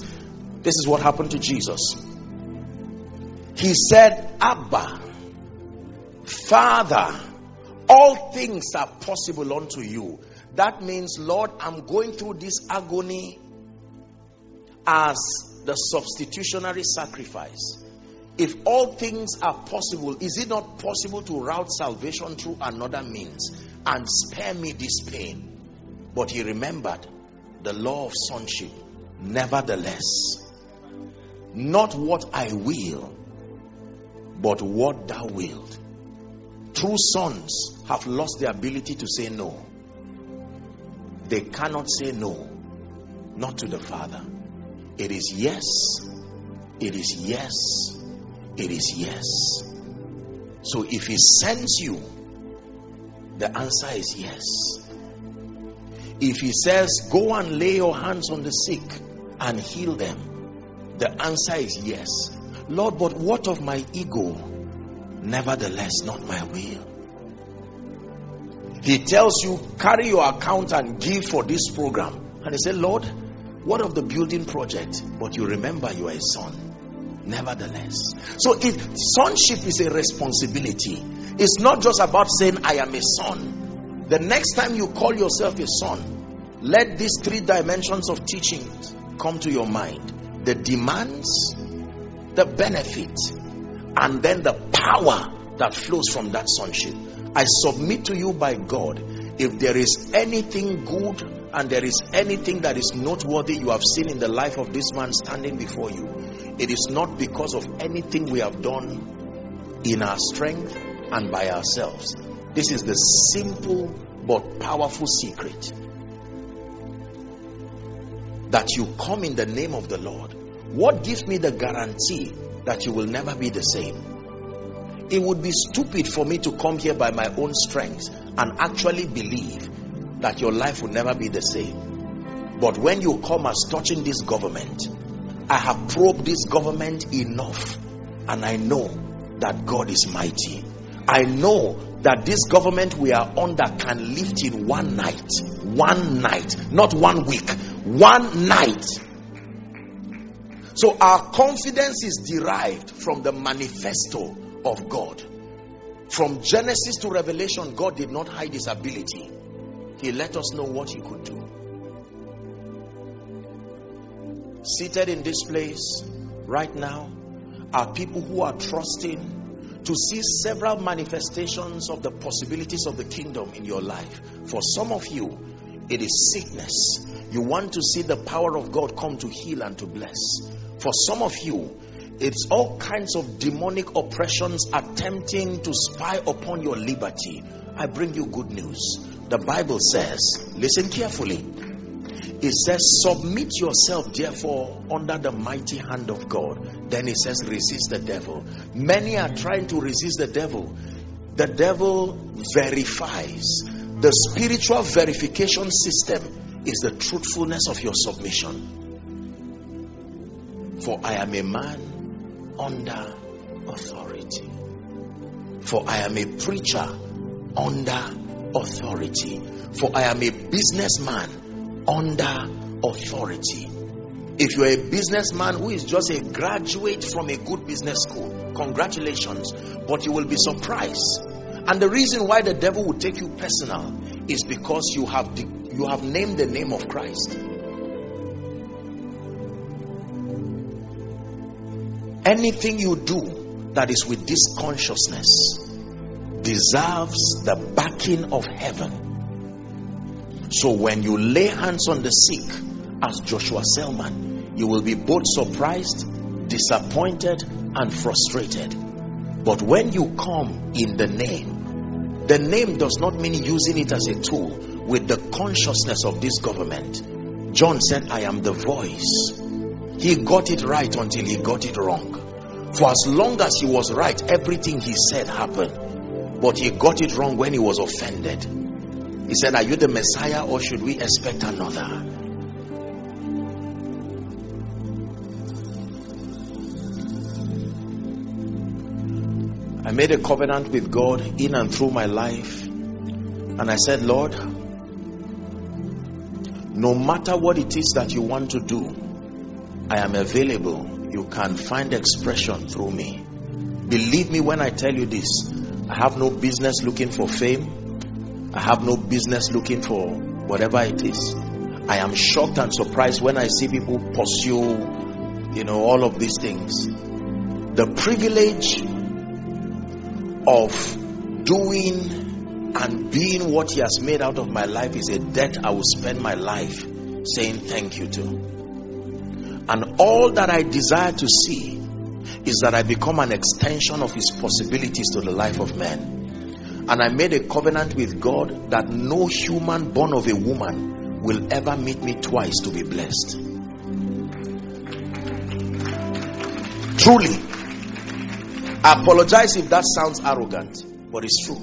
This is what happened to Jesus. He said, Abba, Father, all things are possible unto you. That means, Lord, I'm going through this agony as the substitutionary sacrifice. If all things are possible, is it not possible to route salvation through another means and spare me this pain? But he remembered the law of sonship. Nevertheless, not what I will, but what thou wilt. True sons have lost the ability to say no. They cannot say no, not to the Father. It is yes, it is yes, it is yes. So if He sends you, the answer is yes. If He says, Go and lay your hands on the sick and heal them, the answer is yes. Lord, but what of my ego? Nevertheless, not my will. He tells you, carry your account and give for this program. And he said, Lord, what of the building project? But you remember you are a son. Nevertheless. So it sonship is a responsibility. It's not just about saying I am a son. The next time you call yourself a son, let these three dimensions of teaching come to your mind. The demands, the benefit, and then the power that flows from that sonship. I submit to you by God, if there is anything good and there is anything that is noteworthy you have seen in the life of this man standing before you, it is not because of anything we have done in our strength and by ourselves. This is the simple but powerful secret that you come in the name of the Lord. What gives me the guarantee that you will never be the same? It would be stupid for me to come here by my own strength and actually believe that your life will never be the same. But when you come as touching this government, I have probed this government enough and I know that God is mighty. I know that this government we are under can lift in one night. One night, not one week, one night. So our confidence is derived from the manifesto of God. From Genesis to Revelation, God did not hide his ability. He let us know what he could do. Seated in this place right now are people who are trusting to see several manifestations of the possibilities of the kingdom in your life. For some of you, it is sickness. You want to see the power of God come to heal and to bless. For some of you, it's all kinds of demonic oppressions attempting to spy upon your liberty. I bring you good news. The Bible says, listen carefully. It says, Submit yourself, therefore, under the mighty hand of God. Then it says, Resist the devil. Many are trying to resist the devil. The devil verifies. The spiritual verification system is the truthfulness of your submission. For I am a man under authority. For I am a preacher under authority. For I am a businessman under authority. If you're a businessman who is just a graduate from a good business school, congratulations, but you will be surprised. And the reason why the devil will take you personal is because you have the, you have named the name of Christ. Anything you do that is with this consciousness deserves the backing of heaven. So when you lay hands on the sick, as Joshua Selman, you will be both surprised, disappointed, and frustrated. But when you come in the name, the name does not mean using it as a tool with the consciousness of this government. John said, I am the voice. He got it right until he got it wrong. For as long as he was right, everything he said happened. But he got it wrong when he was offended. He said, Are you the Messiah or should we expect another? I made a covenant with God in and through my life. And I said, Lord, no matter what it is that you want to do, I am available. You can find expression through me. Believe me when I tell you this. I have no business looking for fame. I have no business looking for whatever it is. I am shocked and surprised when I see people pursue, you know, all of these things. The privilege of doing and being what He has made out of my life is a debt I will spend my life saying thank you to. And all that I desire to see is that I become an extension of his possibilities to the life of man. And I made a covenant with God that no human born of a woman will ever meet me twice to be blessed. Truly, I apologize if that sounds arrogant, but it's true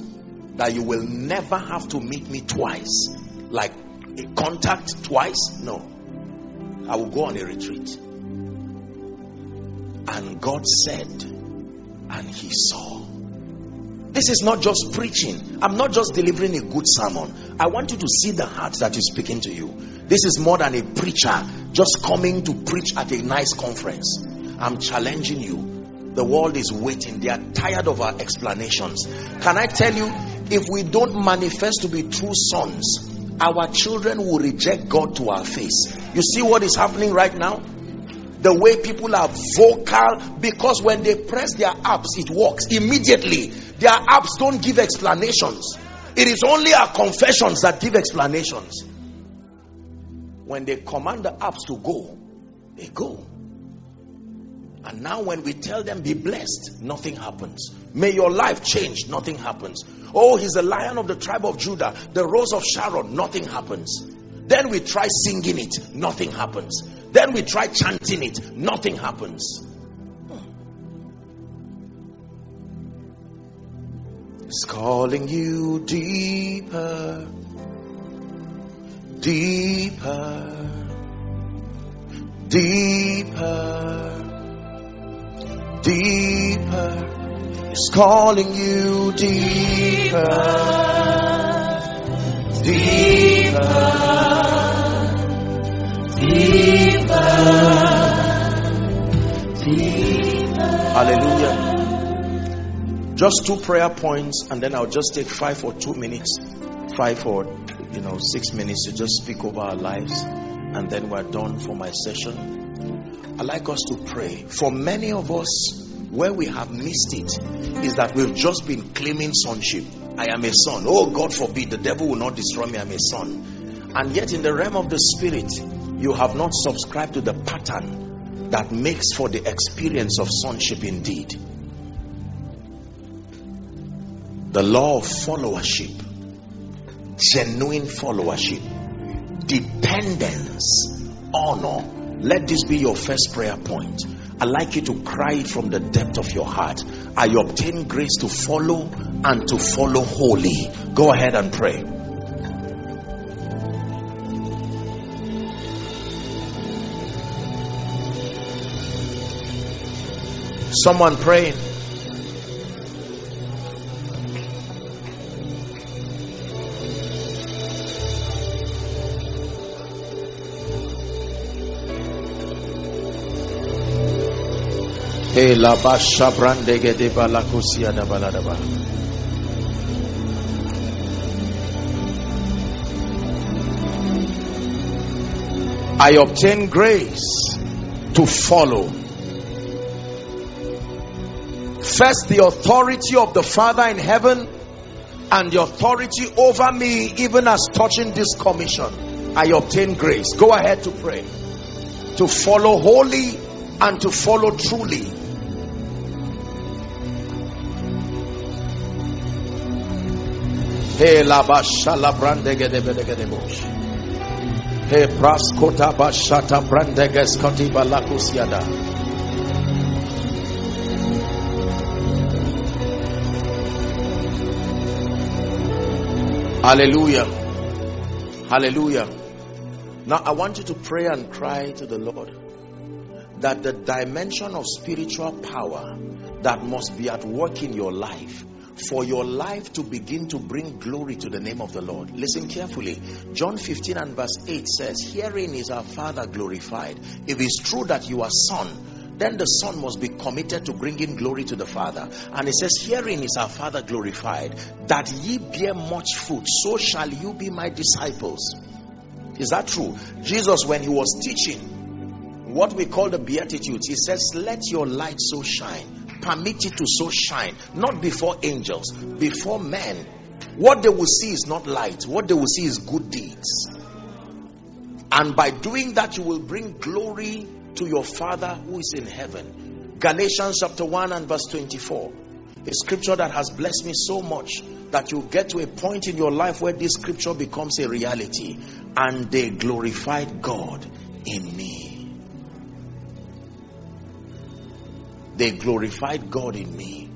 that you will never have to meet me twice. Like a contact twice? No. I will go on a retreat. And God said, and he saw. This is not just preaching. I'm not just delivering a good sermon. I want you to see the heart that is speaking to you. This is more than a preacher just coming to preach at a nice conference. I'm challenging you. The world is waiting. They are tired of our explanations. Can I tell you, if we don't manifest to be true sons, our children will reject God to our face. You see what is happening right now? the way people are vocal because when they press their apps it works immediately their apps don't give explanations it is only our confessions that give explanations when they command the apps to go they go and now when we tell them be blessed nothing happens. May your life change nothing happens. Oh he's the lion of the tribe of judah. The rose of sharon nothing happens. Then we try singing it nothing happens. Then we try chanting it, nothing happens. It's calling you deeper, deeper, deeper, deeper. It's calling you deeper, deeper, deeper, deeper. Hallelujah. Just two prayer points, and then I'll just take five or two minutes. Five or you know, six minutes to just speak over our lives, and then we're done for my session. I like us to pray. For many of us, where we have missed it is that we've just been claiming sonship. I am a son. Oh, God forbid, the devil will not destroy me. I'm a son. And yet, in the realm of the spirit, you have not subscribed to the pattern that makes for the experience of sonship indeed. The law of followership, genuine followership, dependence, honor. Let this be your first prayer point. I'd like you to cry it from the depth of your heart. I obtain grace to follow and to follow wholly. Go ahead and pray. Someone praying. Eh, Baladaba. I obtain grace to follow. First, the authority of the Father in heaven and the authority over me, even as touching this commission. I obtain grace. Go ahead to pray. To follow wholly and to follow truly He. He praskota bashata. Hallelujah. Hallelujah. Now I want you to pray and cry to the Lord that the dimension of spiritual power that must be at work in your life for your life to begin to bring glory to the name of the Lord. Listen carefully. John 15 and verse 8 says, Herein is our Father glorified. If it's true that you are son, then the son must be committed to bringing glory to the father and it says herein is our father glorified that ye bear much fruit so shall you be my disciples is that true jesus when he was teaching what we call the beatitudes he says let your light so shine permit it to so shine, not before angels, before men. What they will see is not light, what they will see is good deeds. And by doing that, you will bring glory to your Father who is in heaven. Galatians chapter 1 and verse 24. A scripture that has blessed me so much that you get to a point in your life where this scripture becomes a reality. And they glorified God in me. They glorified God in me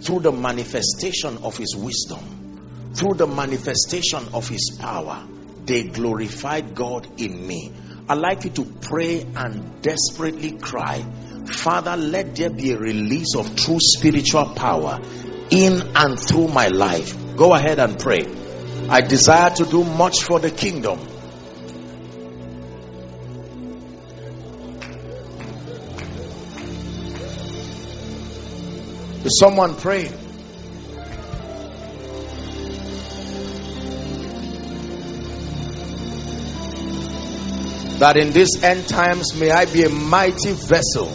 through the manifestation of his wisdom, through the manifestation of his power. They glorified God in me. I'd like you to pray and desperately cry, Father, let there be a release of true spiritual power in and through my life. Go ahead and pray. I desire to do much for the kingdom. Is someone praying? That in these end times may I be a mighty vessel.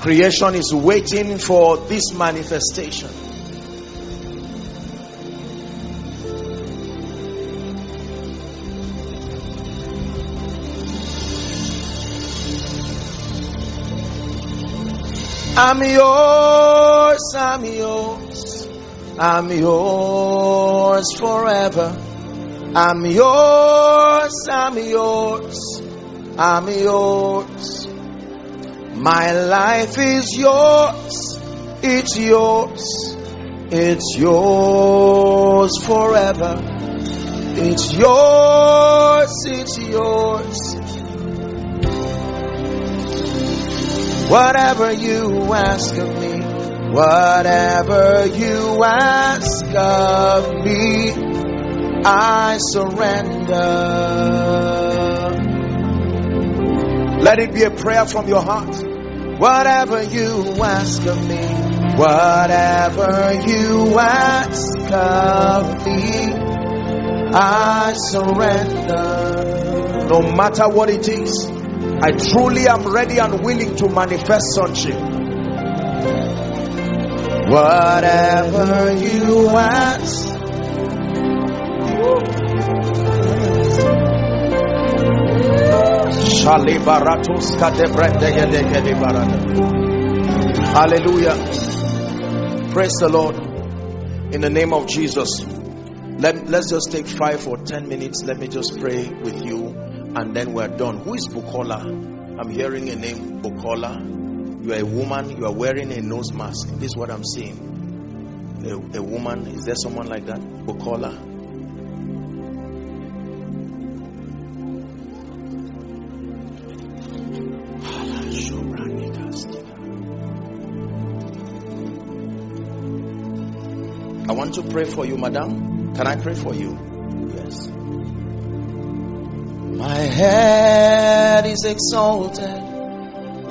Creation is waiting for this manifestation. I'm yours, I'm yours, I'm yours forever. I'm yours, I'm yours, I'm yours. My life is yours, it's yours, it's yours forever. It's yours, it's yours. Whatever you ask of me, whatever you ask of me, I surrender. Let it be a prayer from your heart. Whatever you ask of me, whatever you ask of me, I surrender. No matter what it is, I truly am ready and willing to manifest sonship. Whatever you ask. Hallelujah. Praise the Lord. In the name of Jesus. Let, let's just take five or ten minutes. Let me just pray with you and then we're done. Who is Bukola? I'm hearing a name, Bukola. You are a woman, you are wearing a nose mask. This is what I'm seeing. A, a woman, is there someone like that? Bukola? I want to pray for you, madam. Can I pray for you? My head is exalted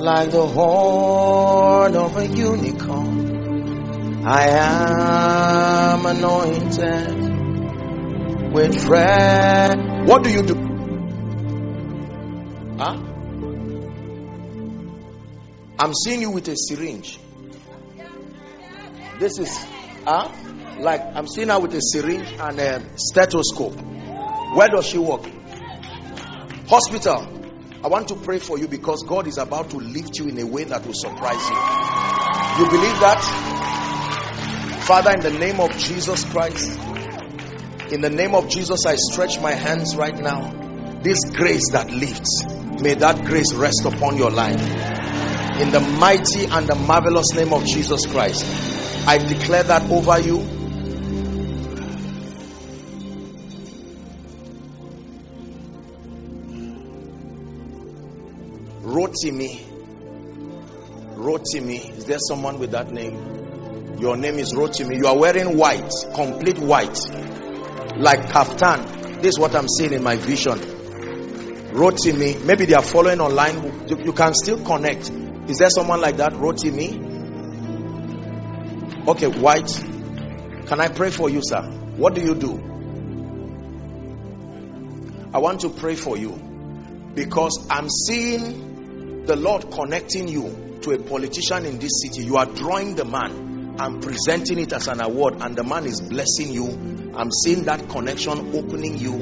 like the horn of a unicorn. I am anointed with fresh. What do you do? Huh? I'm seeing you with a syringe. This is, huh? Like I'm seeing her with a syringe and a stethoscope. Where does she work? Hospital. I want to pray for you because God is about to lift you in a way that will surprise you. You believe that? Father, in the name of Jesus Christ, in the name of Jesus, I stretch my hands right now. This grace that lifts, may that grace rest upon your life. In the mighty and the marvelous name of Jesus Christ, I declare that over you Rotimi. Rotimi. Is there someone with that name? Your name is Rotimi. You are wearing white, complete white, like kaftan. This is what I'm seeing in my vision. Rotimi. Maybe they are following online. You, you can still connect. Is there someone like that? Rotimi. Okay, white. Can I pray for you, sir? What do you do? I want to pray for you because I'm seeing the Lord connecting you to a politician in this city, you are drawing the man and presenting it as an award, and the man is blessing you. I'm seeing that connection opening you.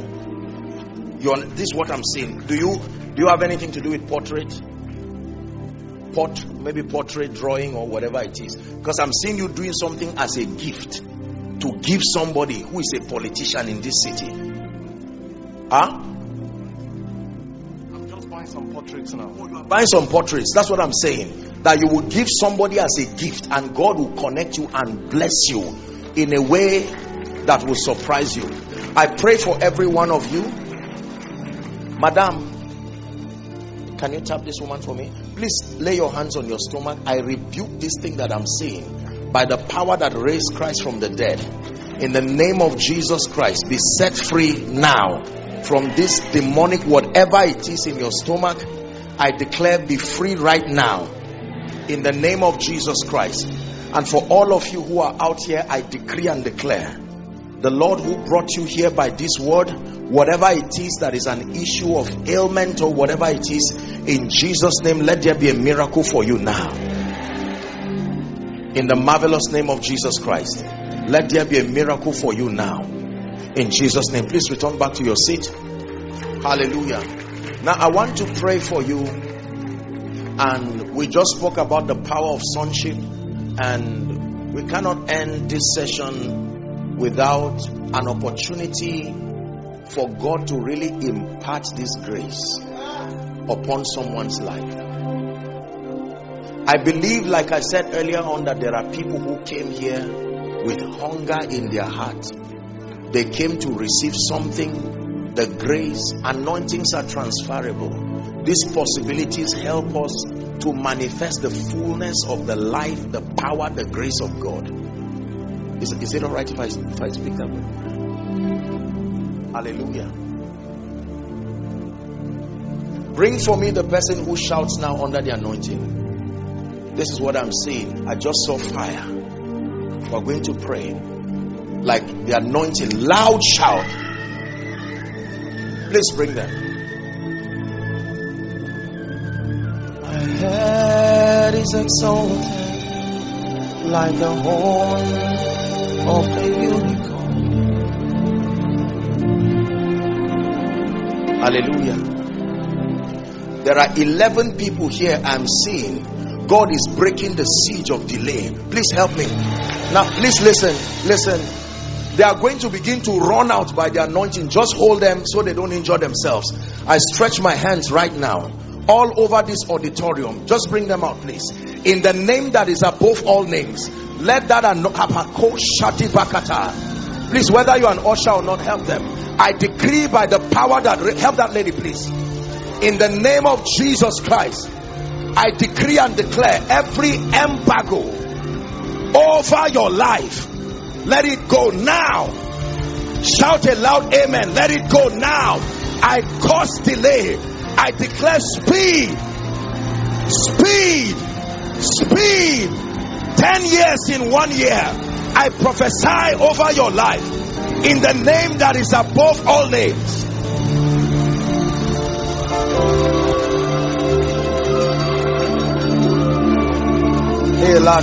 You're, this is what I'm seeing. Do you do you have anything to do with portrait? Port, maybe portrait drawing or whatever it is. Because I'm seeing you doing something as a gift to give somebody who is a politician in this city. Huh? Some portraits now. Buying some portraits. That's what I'm saying. That you will give somebody as a gift and God will connect you and bless you in a way that will surprise you. I pray for every one of you. Madam, can you tap this woman for me? Please lay your hands on your stomach. I rebuke this thing that I'm seeing by the power that raised Christ from the dead. In the name of Jesus Christ, be set free now from this demonic whatever it is in your stomach i declare be free right now. In the name of jesus christ. And for all of you who are out here i decree and declare the lord who brought you here by this word whatever it is that is an issue of ailment or whatever it is in jesus name let there be a miracle for you now. In the marvelous name of jesus christ let there be a miracle for you now in Jesus' name. Please return back to your seat. Hallelujah. Now, I want to pray for you. And we just spoke about the power of sonship. And we cannot end this session without an opportunity for God to really impart this grace upon someone's life. I believe, like I said earlier on, that there are people who came here with hunger in their heart they came to receive something, the grace, anointings are transferable. These possibilities help us to manifest the fullness of the life, the power, the grace of God. Is, is it all right if I, if I speak that way? Hallelujah. Bring for me the person who shouts now under the anointing. This is what I'm saying. I just saw fire. We're going to pray like the anointing, loud shout. Please bring them. My head is exalted like the horn of the unicorn. Hallelujah. There are 11 people here I'm seeing. God is breaking the siege of delay. Please help me. Now, please listen. Listen. They are going to begin to run out by the anointing. Just hold them so they don't injure themselves. I stretch my hands right now all over this auditorium. Just bring them out, please. In the name that is above all names, let that and Please, whether you're an usher or not, help them. I decree by the power that help that lady, please. In the name of Jesus Christ, I decree and declare every embargo over your life, let it go now. Shout a loud amen. Let it go now. I cause delay. I declare speed, speed, speed. 10 years in one year. I prophesy over your life in the name that is above all names. Ela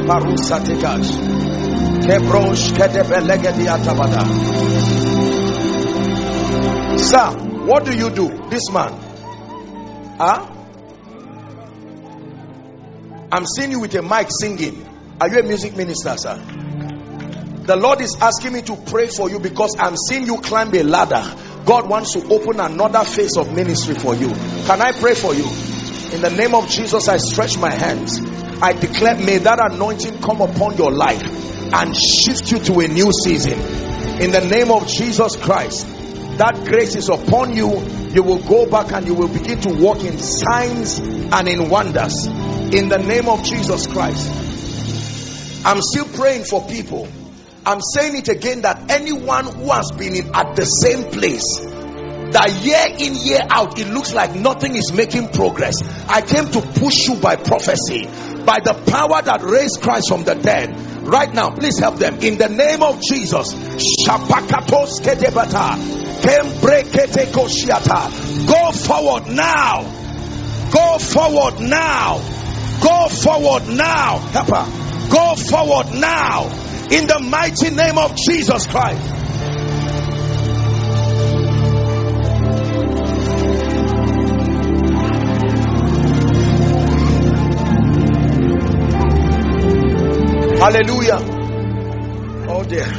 parusa tikash. Diatabada. Sir, what do you do? This man. Huh? I'm seeing you with a mic singing. Are you a music minister, sir? The Lord is asking me to pray for you because I'm seeing you climb a ladder. God wants to open another phase of ministry for you. Can I pray for you? In the name of Jesus, I stretch my hands. I declare, may that anointing come upon your life and shift you to a new season. In the name of Jesus Christ, that grace is upon you. You will go back and you will begin to walk in signs and in wonders. In the name of Jesus Christ. I'm still praying for people. I'm saying it again that anyone who has been in, at the same place that year in year out it looks like nothing is making progress i came to push you by prophecy by the power that raised christ from the dead. Right now please help them. In the name of jesus go forward now. Go forward now. Go forward now. Help her. go forward now. In the mighty name of jesus christ Hallelujah. Oh dear.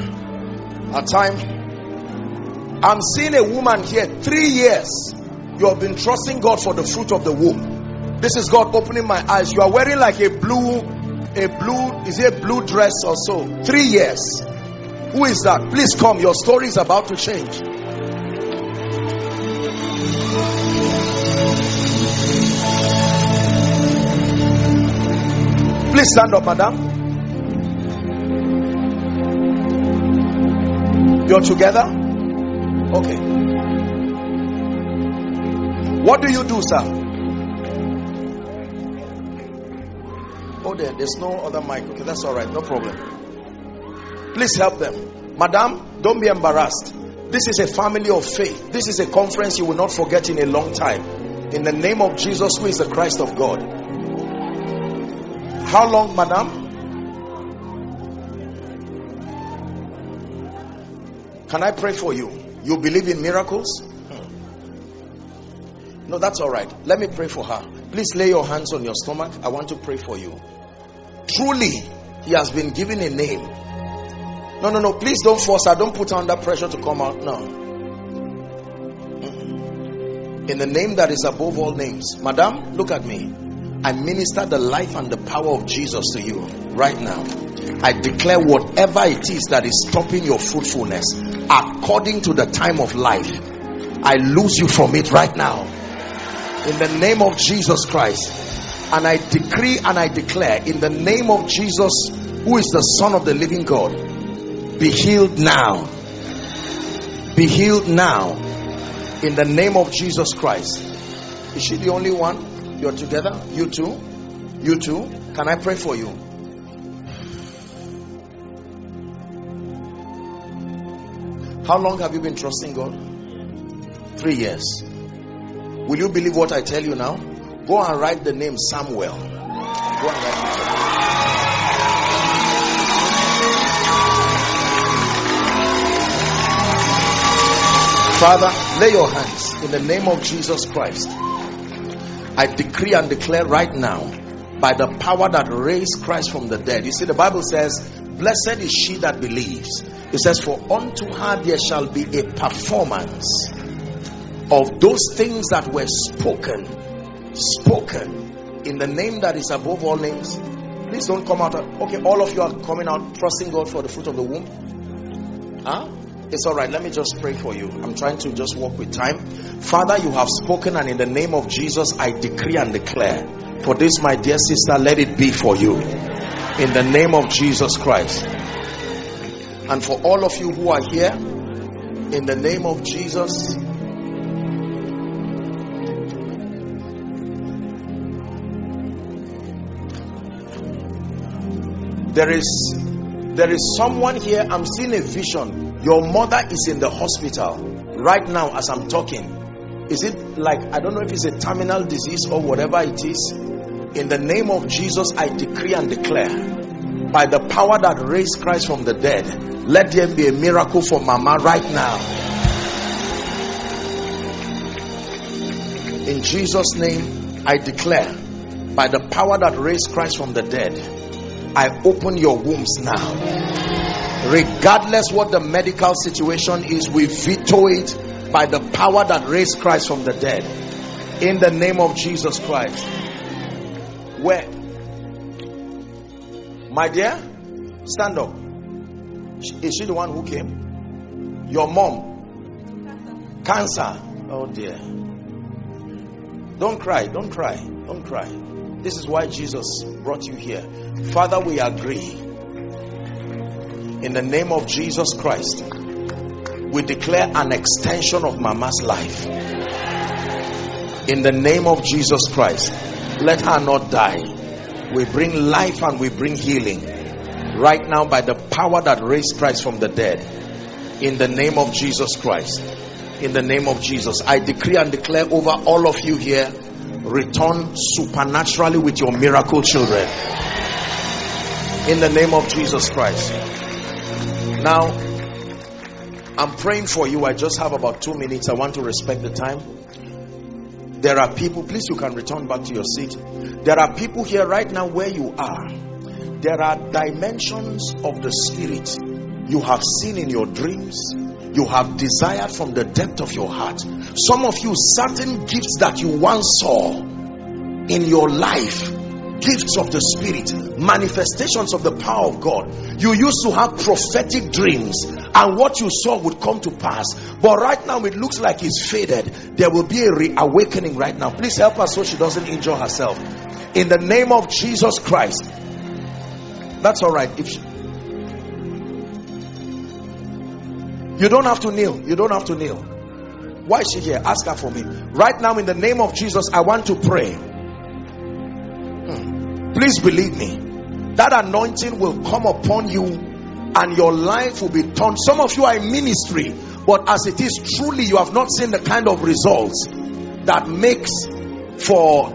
A time. I'm seeing a woman here, three years. You have been trusting God for the fruit of the womb. This is God opening my eyes. You are wearing like a blue, a blue, is it a blue dress or so? Three years. Who is that? Please come. Your story is about to change. Please stand up, madam. You're together? Okay. What do you do, sir? Oh, there, there's no other mic. Okay, that's all right. No problem. Please help them. Madam, don't be embarrassed. This is a family of faith. This is a conference you will not forget in a long time. In the name of Jesus, who is the Christ of God. How long, madam? Can I pray for you? You believe in miracles? Hmm. No, that's all right. Let me pray for her. Please lay your hands on your stomach. I want to pray for you. Truly, he has been given a name. No, no, no. Please don't force her. Don't put her under pressure to come out. No. Hmm. In the name that is above all names. Madam, look at me. I minister the life and the power of Jesus to you right now. I declare whatever it is that is stopping your fruitfulness according to the time of life, I lose you from it right now. In the name of Jesus Christ. And I decree and I declare in the name of Jesus, who is the Son of the living God, be healed now. Be healed now. In the name of Jesus Christ. Is she the only one? You're together? You too? You too? Can I pray for you? How long have you been trusting God? Three years. Will you believe what I tell you now? Go and write the name Samuel. Go and write it. Father, lay your hands in the name of Jesus Christ. I decree and declare right now by the power that raised Christ from the dead. You see, the Bible says, Blessed is she that believes. It says, For unto her there shall be a performance of those things that were spoken. Spoken in the name that is above all names. Please don't come out. Okay, all of you are coming out trusting God for the fruit of the womb. Huh? It's all right. Let me just pray for you. I'm trying to just walk with time. Father, you have spoken, and in the name of Jesus, I decree and declare for this, my dear sister, let it be for you. In the name of Jesus Christ. And for all of you who are here, in the name of Jesus, there is there is someone here i'm seeing a vision your mother is in the hospital right now as i'm talking is it like i don't know if it's a terminal disease or whatever it is. In the name of jesus i decree and declare by the power that raised christ from the dead let there be a miracle for mama right now. In jesus name i declare by the power that raised christ from the dead I open your wombs now. Regardless what the medical situation is, we veto it by the power that raised Christ from the dead. In the name of Jesus Christ. Where? My dear, stand up. Is she the one who came? Your mom? Cancer. Oh dear. Don't cry, don't cry, don't cry. This is why Jesus brought you here. Father, we agree. In the name of Jesus Christ, we declare an extension of Mama's life. In the name of Jesus Christ, let her not die. We bring life and we bring healing right now by the power that raised Christ from the dead. In the name of Jesus Christ. In the name of Jesus, I decree and declare over all of you here return supernaturally with your miracle children in the name of Jesus Christ. Now, I'm praying for you. I just have about two minutes. I want to respect the time. There are people, please, you can return back to your seat. There are people here right now where you are. There are dimensions of the spirit you have seen in your dreams you have desired from the depth of your heart. Some of you, certain gifts that you once saw in your life, gifts of the spirit, manifestations of the power of God. You used to have prophetic dreams, and what you saw would come to pass. But right now, it looks like it's faded. There will be a reawakening right now. Please help her so she doesn't injure herself. In the name of Jesus Christ. That's all right. If she, You don't have to kneel. You don't have to kneel. Why is she here? Ask her for me. Right now, in the name of Jesus, I want to pray. Please believe me. That anointing will come upon you and your life will be turned. Some of you are in ministry, but as it is truly, you have not seen the kind of results that makes for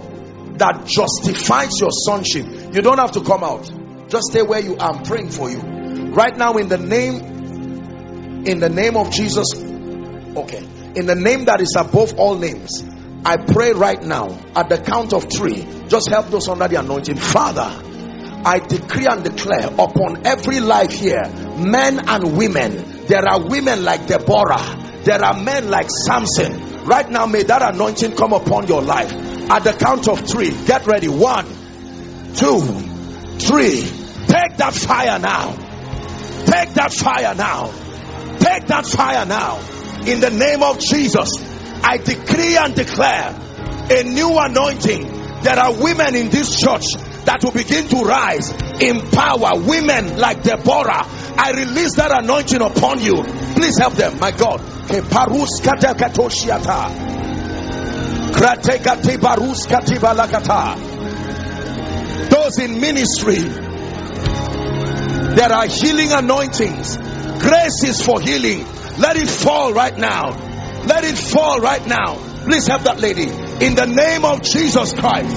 that justifies your sonship. You don't have to come out. Just stay where you are. I'm praying for you. Right now, in the name in the name of Jesus okay in the name that is above all names I pray right now at the count of three just help those under the anointing. Father I decree and declare upon every life here men and women there are women like Deborah there are men like Samson. Right now may that anointing come upon your life. At the count of three get ready. One two three. Take that fire now. Take that fire now. Take that fire now. In the name of Jesus, I decree and declare a new anointing. There are women in this church that will begin to rise in power. Women like Deborah. I release that anointing upon you. Please help them, my God. Those in ministry, there are healing anointings Grace is for healing. Let it fall right now. Let it fall right now. Please help that lady. In the name of Jesus Christ.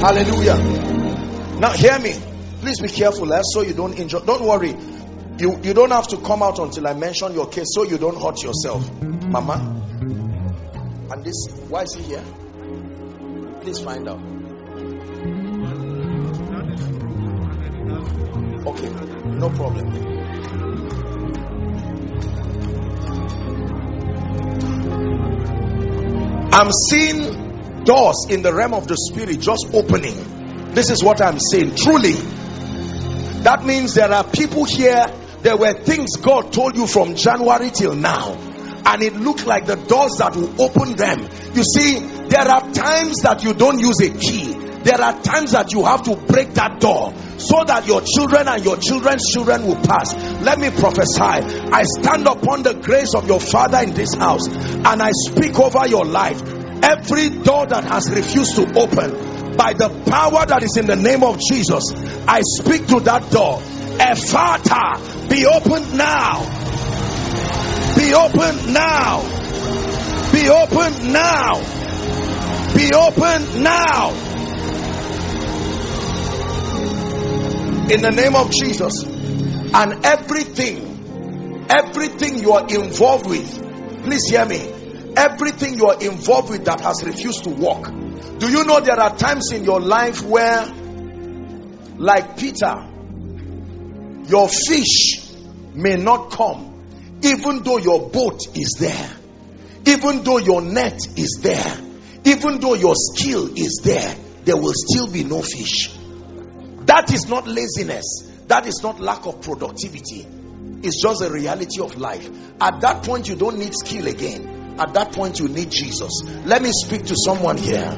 Hallelujah. Now hear me. Please be careful eh, so you don't injure. Don't worry. You, you don't have to come out until I mention your case so you don't hurt yourself. Mama. And this, why is he here? Please find out. Okay, no problem. I'm seeing doors in the realm of the spirit just opening. This is what I'm saying. Truly, that means there are people here. There were things God told you from January till now, and it looked like the doors that will open them. You see, there are times that you don't use a key, there are times that you have to break that door so that your children and your children's children will pass. Let me prophesy. I stand upon the grace of your father in this house and I speak over your life. Every door that has refused to open by the power that is in the name of Jesus, I speak to that door. Ephata, be opened now. Be opened now. Be opened now. Be opened now in the name of Jesus. And everything, everything you are involved with, please hear me. Everything you are involved with that has refused to walk. Do you know there are times in your life where, like Peter, your fish may not come, even though your boat is there, even though your net is there, even though your skill is there, there will still be no fish. That is not laziness. That is not lack of productivity. It's just a reality of life. At that point, you don't need skill again. At that point, you need Jesus. Let me speak to someone here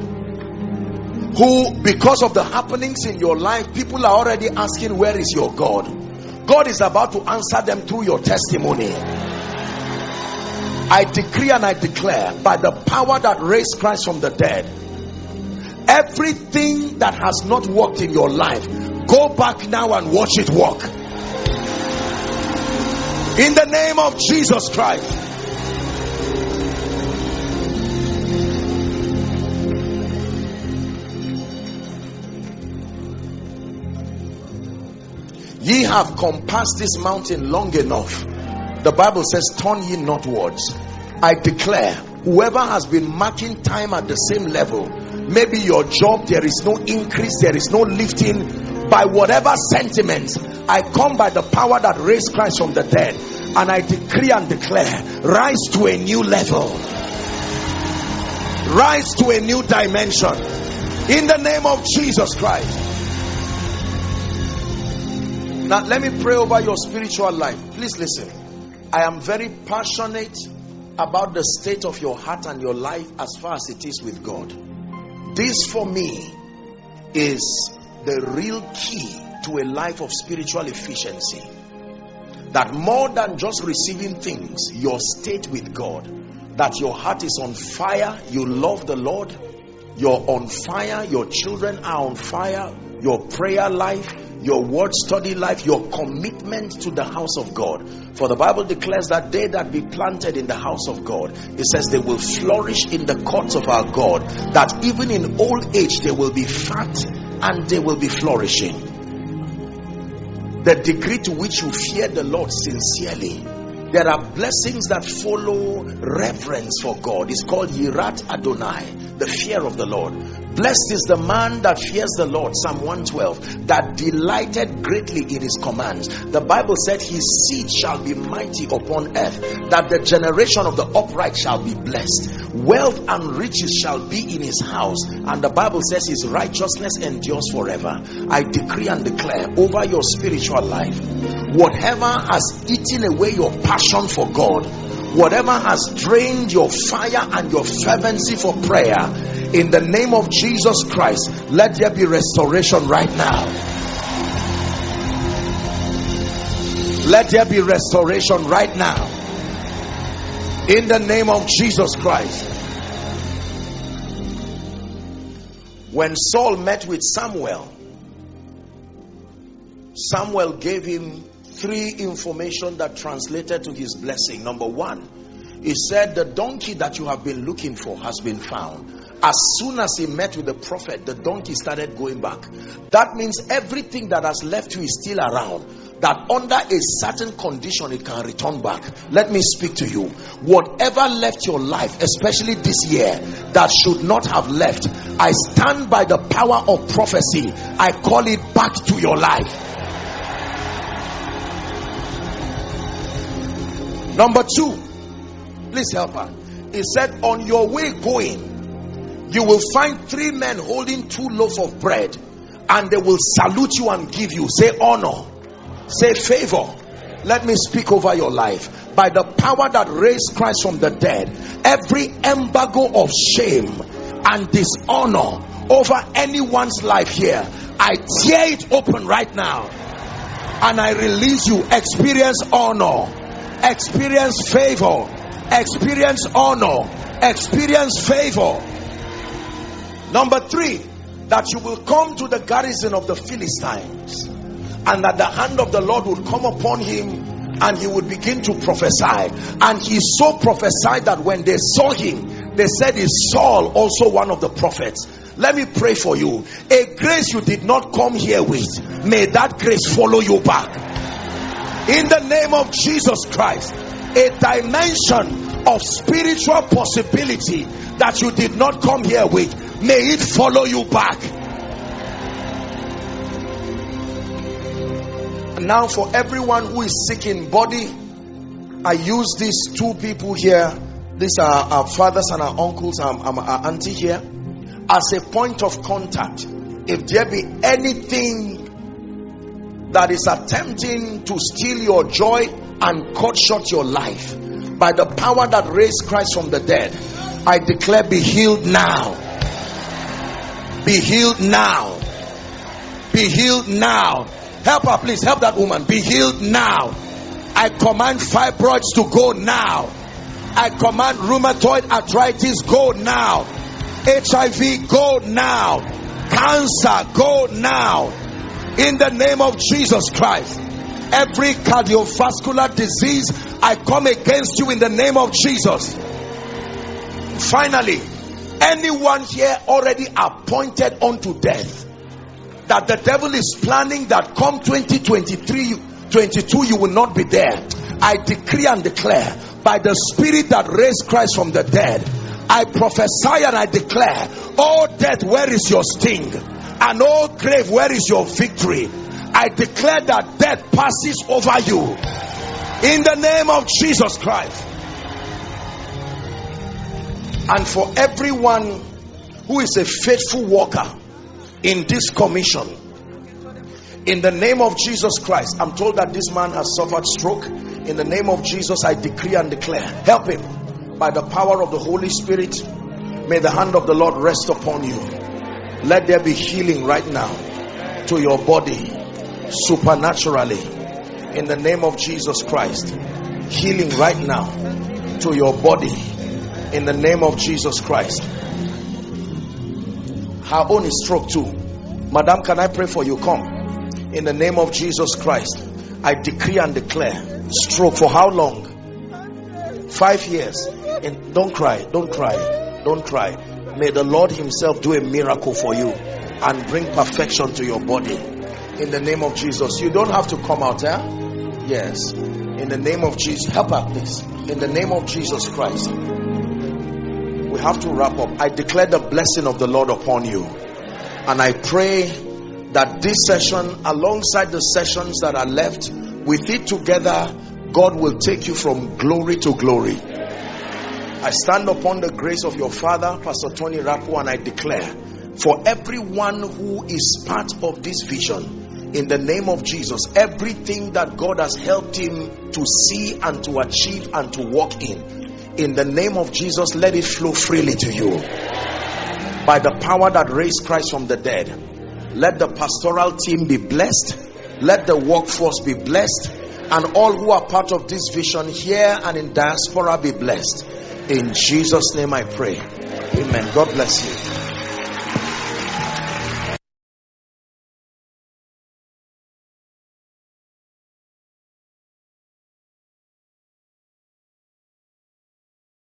who, because of the happenings in your life, people are already asking, Where is your God? God is about to answer them through your testimony. I decree and I declare by the power that raised Christ from the dead Everything that has not worked in your life, go back now and watch it work. In the name of Jesus Christ. Ye have compassed this mountain long enough. The Bible says, Turn ye northwards. I declare, whoever has been marking time at the same level, maybe your job there is no increase there is no lifting. By whatever sentiments i come by the power that raised christ from the dead and i decree and declare rise to a new level. Rise to a new dimension. In the name of jesus christ. Now let me pray over your spiritual life. Please listen. I am very passionate about the state of your heart and your life as far as it is with god this for me is the real key to a life of spiritual efficiency. That more than just receiving things, your state with God, that your heart is on fire, you love the Lord, you're on fire, your children are on fire, your prayer life, your word study life, your commitment to the house of God. For the Bible declares that they that be planted in the house of God, it says they will flourish in the courts of our God, that even in old age they will be fat and they will be flourishing. The degree to which you fear the Lord sincerely there are blessings that follow reverence for God. It's called Yirat Adonai, the fear of the Lord. Blessed is the man that fears the Lord, Psalm 112, that delighted greatly in his commands. The Bible said his seed shall be mighty upon earth, that the generation of the upright shall be blessed. Wealth and riches shall be in his house, and the Bible says his righteousness endures forever. I decree and declare over your spiritual life, whatever has eaten away your passion for God, whatever has drained your fire and your fervency for prayer, in the name of Jesus Christ, let there be restoration right now. Let there be restoration right now. In the name of Jesus Christ. When Saul met with Samuel, Samuel gave him three information that translated to his blessing. Number one, he said, The donkey that you have been looking for has been found. As soon as he met with the prophet, the donkey started going back. That means everything that has left you is still around. That under a certain condition, it can return back. Let me speak to you. Whatever left your life, especially this year, that should not have left, I stand by the power of prophecy. I call it back to your life. Number two, please help her. He said, On your way going, you will find three men holding two loaves of bread and they will salute you and give you. Say honor. Say favor. Let me speak over your life. By the power that raised christ from the dead every embargo of shame and dishonor over anyone's life here i tear it open right now and i release you. Experience honor experience favor experience honor experience favor Number three, that you will come to the garrison of the Philistines and that the hand of the Lord would come upon him and he would begin to prophesy. And he so prophesied that when they saw him, they said, Is Saul also one of the prophets? Let me pray for you. A grace you did not come here with, may that grace follow you back. In the name of Jesus Christ, a dimension of spiritual possibility that you did not come here with may it follow you back. now, for everyone who is sick in body, I use these two people here. These are our fathers and our uncles, and our auntie here, as a point of contact. If there be anything that is attempting to steal your joy and cut short your life, by the power that raised Christ from the dead, I declare be healed now be healed now. Be healed now. Help her, please. Help that woman. Be healed now. I command fibroids to go now. I command rheumatoid arthritis go now. HIV go now. Cancer go now. In the name of Jesus Christ. Every cardiovascular disease, I come against you in the name of Jesus. Finally, anyone here already appointed unto death that the devil is planning that come 2023 22 you will not be there i decree and declare by the spirit that raised christ from the dead i prophesy and i declare oh death where is your sting and oh grave where is your victory? I declare that death passes over you. In the name of jesus christ. And for everyone who is a faithful worker in this commission in the name of Jesus Christ I'm told that this man has suffered stroke. In the name of Jesus I decree and declare help him. By the power of the Holy Spirit may the hand of the Lord rest upon you let there be healing right now to your body supernaturally in the name of Jesus Christ healing right now to your body in the name of Jesus Christ. Her own is stroke too. Madam, can I pray for you? Come. In the name of Jesus Christ, I decree and declare stroke for how long? Five years. And don't cry, don't cry, don't cry. May the Lord Himself do a miracle for you and bring perfection to your body. In the name of Jesus. You don't have to come out, eh? Yes. In the name of Jesus. Help her, please. In the name of Jesus Christ we have to wrap up. I declare the blessing of the Lord upon you. And I pray that this session, alongside the sessions that are left, with it together, God will take you from glory to glory. I stand upon the grace of your father, Pastor Tony Rapu, and I declare for everyone who is part of this vision, in the name of Jesus, everything that God has helped him to see and to achieve and to walk in, in the name of Jesus, let it flow freely to you. By the power that raised Christ from the dead, let the pastoral team be blessed, let the workforce be blessed, and all who are part of this vision here and in diaspora be blessed. In Jesus' name I pray. Amen. God bless you.